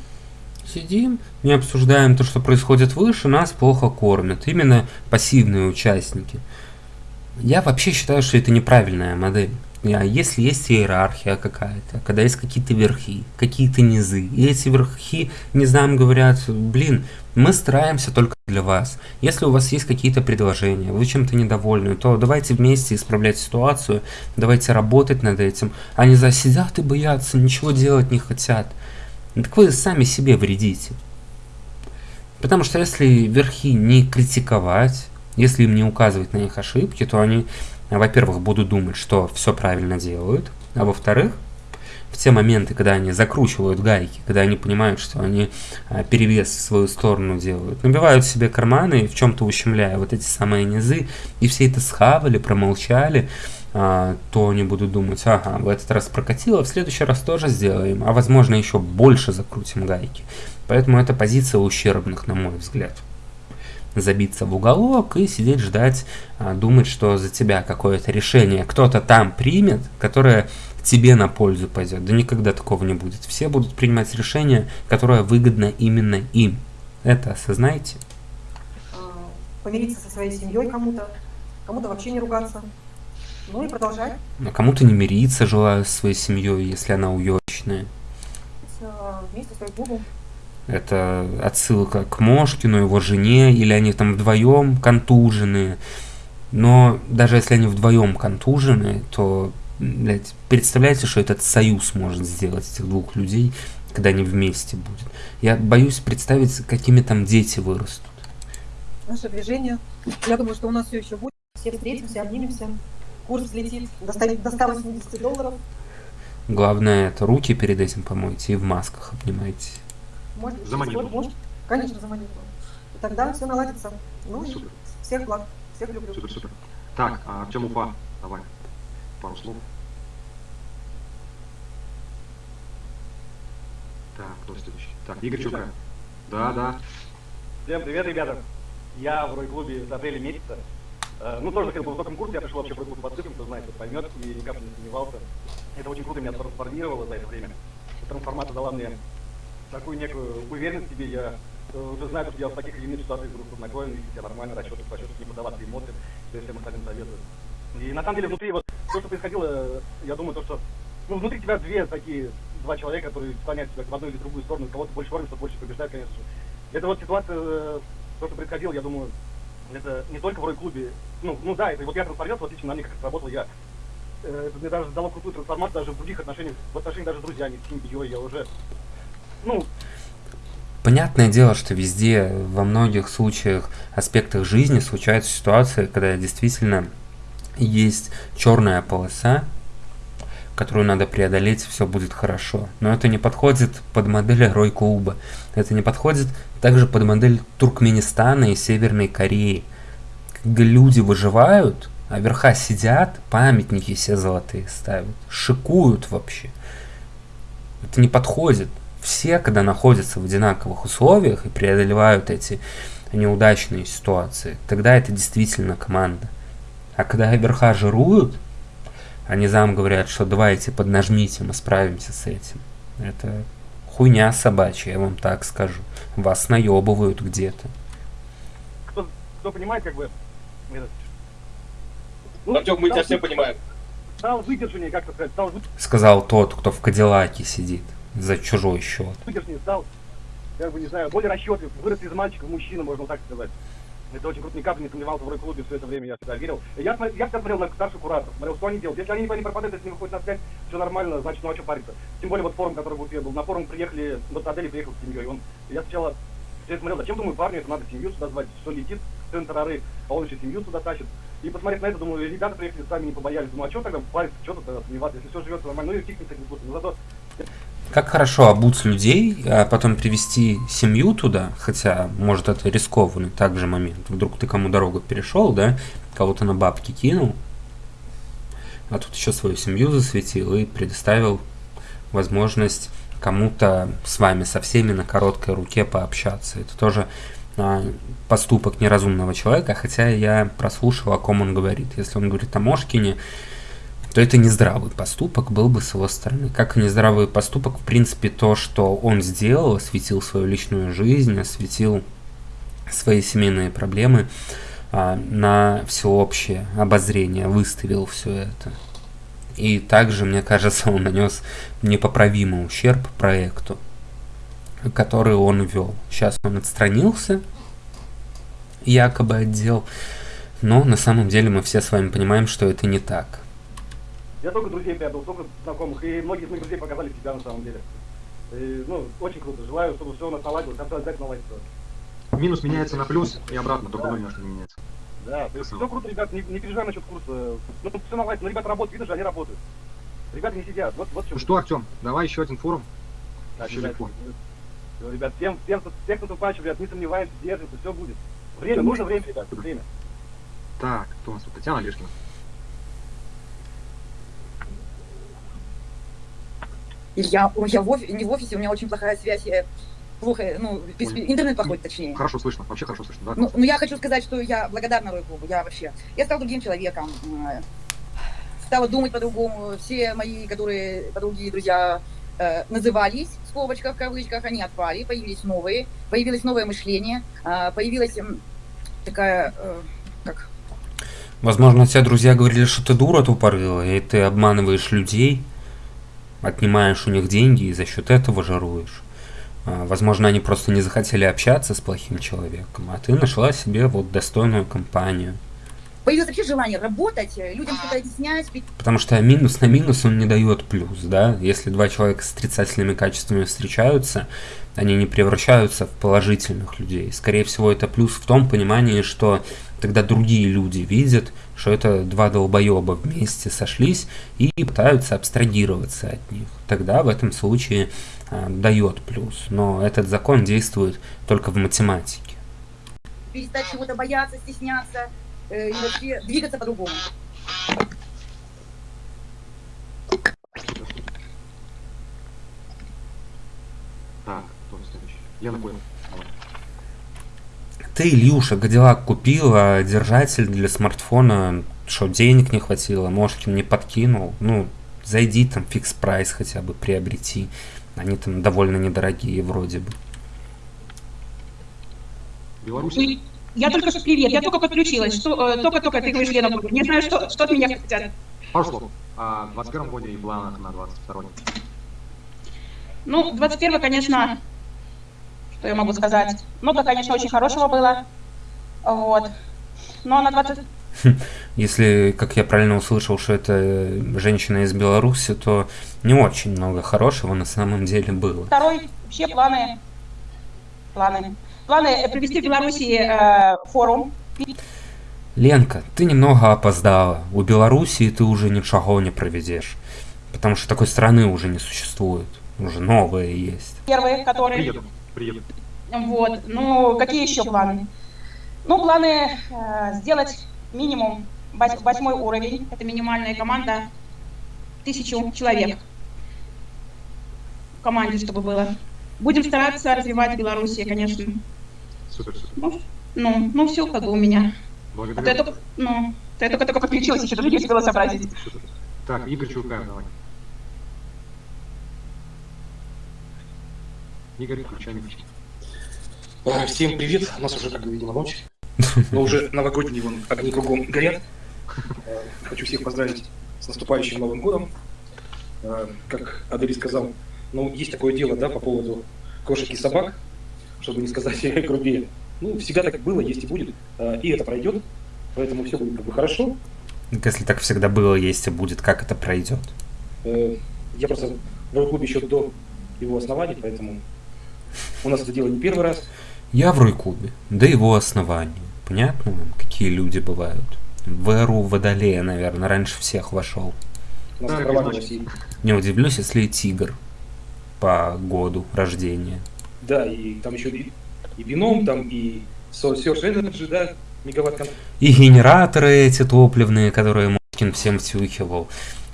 Сидим, не обсуждаем то, что происходит выше, нас плохо кормят. Именно пассивные участники. Я вообще считаю, что это неправильная модель. А если есть иерархия какая-то, когда есть какие-то верхи, какие-то низы, и эти верхи знаем, говорят, блин, мы стараемся только для вас. Если у вас есть какие-то предложения, вы чем-то недовольны, то давайте вместе исправлять ситуацию, давайте работать над этим. Они засидят и боятся, ничего делать не хотят. Ну, так вы сами себе вредите. Потому что если верхи не критиковать, если им не указывать на их ошибки, то они, во-первых, будут думать, что все правильно делают, а во-вторых, в те моменты, когда они закручивают гайки, когда они понимают, что они а, перевес в свою сторону делают, набивают себе карманы, в чем-то ущемляя вот эти самые низы, и все это схавали, промолчали, то они будут думать, ага, в этот раз прокатило, в следующий раз тоже сделаем, а возможно еще больше закрутим гайки. Поэтому это позиция ущербных, на мой взгляд. Забиться в уголок и сидеть ждать, а, думать, что за тебя какое-то решение кто-то там примет, которое тебе на пользу пойдет. Да никогда такого не будет. Все будут принимать решение, которое выгодно именно им. Это осознайте. а, помириться со своей семьей кому-то, кому-то вообще не ругаться. Ну и продолжать А кому-то не мириться желаю со своей семьей, если она уёчная. вместе с. Это отсылка к Мошкину, его жене, или они там вдвоем контужены. Но даже если они вдвоем контужены, то, блядь, представляете, что этот союз может сделать этих двух людей, когда они вместе будут. Я боюсь представить, какими там дети вырастут. Наше движение. Я думаю, что у нас все еще будет. Все встретимся, обнимемся. Курс взлетит до 100 до 180 долларов. Главное, это руки перед этим помойте и в масках обнимайтесь. Может, За монету. может. Конечно, за монету. И тогда все наладится. Ну и Супер. всех благ. Всех люблю. Супер, супер. Так, а Артем Уфа, давай. Пару слов. Так, кто следующий? Так, Игорь Чурка. Да, да. Всем привет, ребята. Я в Рой-клубе с апреля месяца. Э, Ну, тоже бы в высоком курсе, я пришел вообще в Рой-клуб под ссылкам, кто знает, кто поймет, и ни капли не сомневался. Это очень круто меня трансформировало за это время. Трансформация дала мне такую некую уверенность в себе. Я э, уже знаю, что я в таких или иных ситуациях буду спокоен, вести себя нормально, расчеты, расчеты, не поддаваться эмоциям, то есть всем остальным советую. И на самом деле внутри вот то, что происходило, э, я думаю, то, что ну, внутри тебя две такие, два человека, которые склоняют тебя в одну или другую сторону, кого-то больше кормят, кто больше побеждает, конечно же. Это вот ситуация, то, что происходило, я думаю, это не только в Рой-клубе. Ну, ну да, это вот я трансформировался, вот лично на мне как сработал, я. Э, это мне даже дало крутую трансформацию даже в других отношениях, в отношениях даже с друзьями, с семьей, я уже, ну, Понятное дело, что везде, во многих случаях, аспектах жизни случаются ситуации, когда действительно есть черная полоса, которую надо преодолеть, все будет хорошо. Но это не подходит под модель Рой Клуба. Это не подходит также под модель Туркменистана и Северной Кореи. Когда люди выживают, а верха сидят, памятники все золотые ставят, шикуют вообще. Это не подходит. Все, когда находятся в одинаковых условиях и преодолевают эти неудачные ситуации, тогда это действительно команда. А когда верха жируют, они зам говорят, что давайте поднажмите, мы справимся с этим. Это хуйня собачья, я вам так скажу. Вас наебывают где-то. кто, кто понимает, как бы, этот, Артем, мы тебя все понимаем. Стал выдержаннее, как сказать, стал Сказал тот, кто в Кадиллаке сидит за чужой счет. выдержаннее, стал, как бы, не знаю, более расчетлив, вырос из мальчика в мужчину, можно так сказать. Это очень круто, ни капли не сомневался в Рой-клубе все это время, я всегда верил. Я, я всегда смотрел на старших кураторов, смотрел, что они делают. Если они не пропадают, если не выходят на связь, все нормально, значит, ну а что париться. Тем более вот форум, который в Уфе был, на форум приехали, вот Адели приехал с семьей, он, я сначала я смотрел, зачем, думаю, парню это надо семью сюда звать, что летит, сын тарары, а он еще семью сюда тащит. И посмотрев на это, думаю, ребята приехали, сами не побоялись, думаю, а что тогда париться, что тогда сомневаться, если все живет нормально, ну и фиг не случаем. Но зато Как хорошо обуть людей, а потом привести семью туда, хотя, может, это рискованный также момент. Вдруг ты кому дорогу перешел, да, кого-то на бабки кинул, а тут еще свою семью засветил и предоставил возможность кому-то с вами, со всеми на короткой руке пообщаться. Это тоже а, поступок неразумного человека, хотя я прослушал, о ком он говорит. Если он говорит о Мошкине, то это нездравый поступок был бы с его стороны. Как и нездравый поступок, в принципе, то, что он сделал, осветил свою личную жизнь, осветил свои семейные проблемы а, на всеобщее обозрение, выставил все это. И также, мне кажется, он нанес непоправимый ущерб проекту, который он вел. Сейчас он отстранился, якобы отдел, но на самом деле мы все с вами понимаем, что это не так. Я только друзей приобрел, только знакомых, и многие из моих друзей показали себя на самом деле. И, ну, очень круто. Желаю, чтобы все у нас наладилось, обязательно наладится. Минус меняется на плюс и обратно, только ноль может не меняется. Да, все круто, ребят, не, не переживай насчет курса. Ну, все наладится, но ребята работают, видно же, они работают. Ребята не сидят, вот, вот чем. Ну что, Артем, давай еще один форум. Да, еще легко. Всё, Ребят, всем, всем, всем, кто наступающий, ребят, не сомневаемся, держимся, все будет. Время, нужно время, ребят, время. Так, кто у нас тут? Татьяна Лешкина. Я, ой, я в офи- не в офисе, у меня очень плохая связь, я плохо, ну, без- Понял. интернет плохой, точнее. Хорошо слышно, вообще хорошо слышно, да? Ну, ну, я хочу сказать, что я благодарна Рой-клубу, я вообще, я стал другим человеком, э, стала думать по-другому, все мои, которые подруги, друзья, э, назывались, в скобочках, в кавычках, они отпали, появились новые, появилось новое мышление, э, появилась м, такая, э, как Возможно, тебе друзья говорили, что ты дура тупорылая, и ты обманываешь людей, отнимаешь у них деньги и за счет этого жируешь. А, Возможно, они просто не захотели общаться с плохим человеком, а ты нашла себе вот достойную компанию. появилось вообще желание работать, э, людям что-то объяснять, Потому что минус на минус он не дает плюс, да? Если два человека с отрицательными качествами встречаются, они не превращаются в положительных людей. Скорее всего, это плюс в том понимании, что тогда другие люди видят, что это два долбоеба вместе сошлись и пытаются абстрагироваться от них. Тогда в этом случае а, дает плюс. Но этот закон действует только в математике. перестать чего-то бояться, стесняться э, и вообще двигаться по-другому. Так, кто следующий? Лена понял. Ты, Илюша, Гадилак купил, а держатель для смартфона, что, денег не хватило, Мошкин не подкинул. Ну, зайди там, фикс прайс хотя бы приобрети. Они там довольно недорогие вроде бы. Беларусь? Ой, Я только что привет, я только подключилась. Что, э, только-только ты говоришь, Лена, не знаю, что, что от меня хотят. Слов. А, в 21 годе и планах на 22 Ну, 21 конечно, что я могу сказать. Много, конечно, очень хорошего было. Вот. Но на 20... Если, как я правильно услышал, что это женщина из Беларуси, то не очень много хорошего на самом деле было. Второй вообще планы. Планы. Планы провести в Беларуси э, форум. Ленка, ты немного опоздала. У Белоруссии ты уже ничего не проведешь. Потому что такой страны уже не существует. Уже новые есть. Первый, который... Приеду, приеду. Вот. Ну, какие еще планы? Ну, планы э, сделать минимум вось- восьмой уровень. Это минимальная команда. Тысячу человек в команде, чтобы было. Будем стараться развивать Белоруссию, конечно. Супер, супер. Ну, ну, ну все как бы у меня. А то я Благодарю. только, ну, то я только, только подключилась, еще даже не успела сообразить. Так, Игорь Чулкаев, давай. Игорь, микрофон. А, Всем привет, у нас уже, как бы, видимо, ночь, но уже новогодние вон, огни кругом горят. А, Хочу всех поздравить с наступающим Новым годом. А, Как Адель сказал, ну, есть такое дело, да, по поводу кошек и собак, чтобы не сказать грубее. Ну, всегда так было, есть и будет, и это пройдет, поэтому все будет как бы хорошо. Так Если так всегда было, есть и будет, как это пройдет? Э, Я просто в клубе еще до его основания, поэтому у нас это дело не первый раз. Я в Ройкубе, до его основания. Понятно вам, какие люди бывают? В эру Водолея, наверное, раньше всех вошел. Не удивлюсь, если и тигр по году рождения. Да, и там еще и, и бином, там и Source Energy, да, мегаватт И генераторы эти топливные, которые Москин всем втюхивал.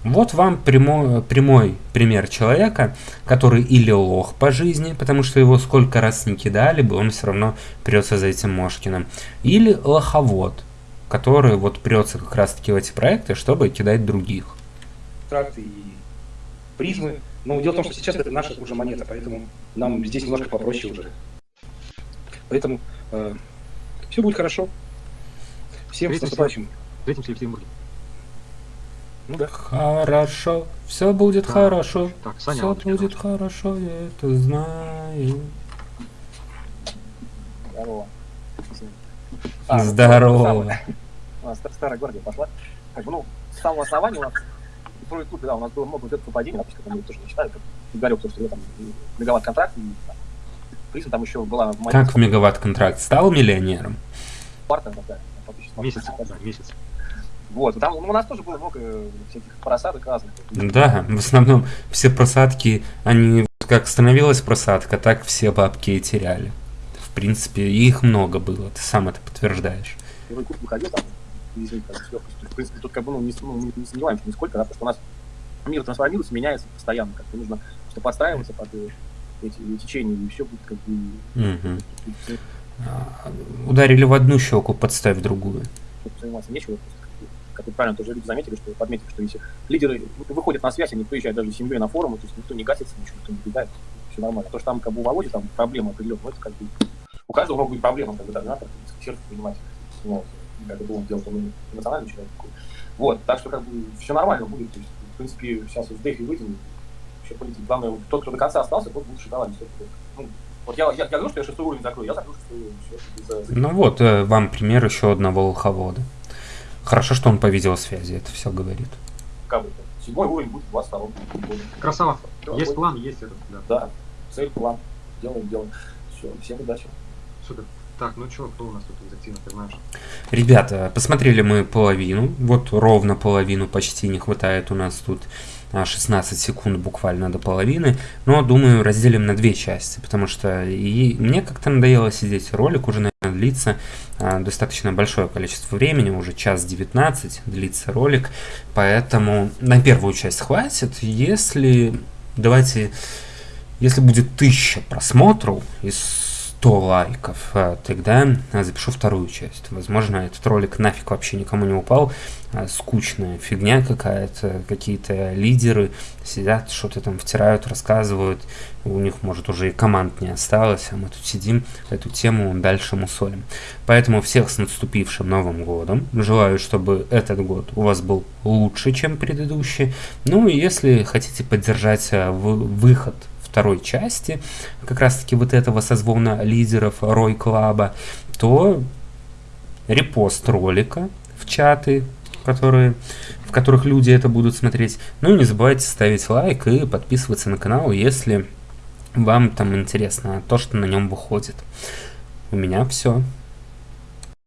Вот вам прямой, прямой пример человека, который или лох по жизни, потому что его сколько раз не кидали бы, он все равно прется за этим Мошкиным. Или лоховод, который вот прется как раз таки в эти проекты, чтобы кидать других. тракты и призмы. Но дело в том, что сейчас это наша уже монета, поэтому нам здесь немножко попроще уже. Поэтому все будет хорошо. Всем с наступающим. Встретимся в Екатеринбурге. Ну да. Хорошо, все будет Так, хорошо, так, Саня все будет хорошо, я это знаю. Здорово. Здорово. У нас старая гвардия пошла. Как бы, ну, с самого основания у нас в Pro клубе, да, у нас было много вот этого падения, допустим, мы тоже не считали, как Игорек, то, что я там мегаватт контракт, и там, Призм там еще была Как в мегаватт контракт стал миллионером? Спарта, да, фактически. Месяц, да, месяц. Вот, там ну, у нас тоже было много всяких просадок разных. Да, в основном все просадки, они как становилась просадка, так все бабки и теряли. В принципе, их много было, ты сам это подтверждаешь. Первый курс выходил там, извините, там, в принципе, тут как бы, ну, не, ну, не, не сомневаемся нисколько, да, потому что у нас мир трансформируется, меняется постоянно, как-то нужно просто подстраиваться под э, эти течения, и все будет как бы... А, Ударили в одну щеку, подставь другую. Тут заниматься нечего, как вы правильно тоже люди заметили, что подметили, что если лидеры выходят на связь, они приезжают даже с семьей на форумы, то есть никто не гасится, ничего, никто не бегает, все нормально. То, что там как бы у Володи там проблемы определенные, это как бы у каждого могут быть проблемы, как бы даже надо сердце понимать. Ну, как это он делал, он эмоциональный человек. Вот, так что как бы все нормально будет. То есть, в принципе, сейчас в Дефи выйдем, все полетит. Главное, тот, кто до конца остался, тот будет шоколад. Ну, вот я, я, я говорю, что я шестой уровень закрою, я закрою шестой уровень. Все, за... Ну вот, э, вам пример еще одного волховода. Хорошо, что он по видеосвязи это все говорит. Седьмой уровень будет 22 Красава. Есть план, есть этот, да. Да, цель, план. Делаем, делаем. Все, всем удачи. Супер. Так, ну что, кто у нас тут из активных персонажей? Ребята, посмотрели мы половину, вот ровно половину, почти не хватает у нас тут 16 а, секунд буквально до половины, но думаю разделим на две части, потому что и мне как-то надоело сидеть, ролик уже, наверное, длится а, достаточно большое количество времени, уже час 19 длится ролик, поэтому на первую часть хватит, если, давайте, если будет тысяча просмотров из 100 лайков, а, тогда запишу вторую часть. Возможно, этот ролик нафиг вообще никому не упал. А, скучная фигня какая-то. Какие-то лидеры сидят, что-то там втирают, рассказывают. У них, может, уже и команд не осталось, а мы тут сидим, эту тему дальше мусолим. Поэтому всех с наступившим Новым Годом. Желаю, чтобы этот год у вас был лучше, чем предыдущий. Ну и если хотите поддержать а, выход второй части, как раз таки вот этого созвона лидеров Рой Клаба, то репост ролика в чаты, которые, в которых люди это будут смотреть. Ну и не забывайте ставить лайк и подписываться на канал, если вам там интересно то, что на нем выходит. У меня все.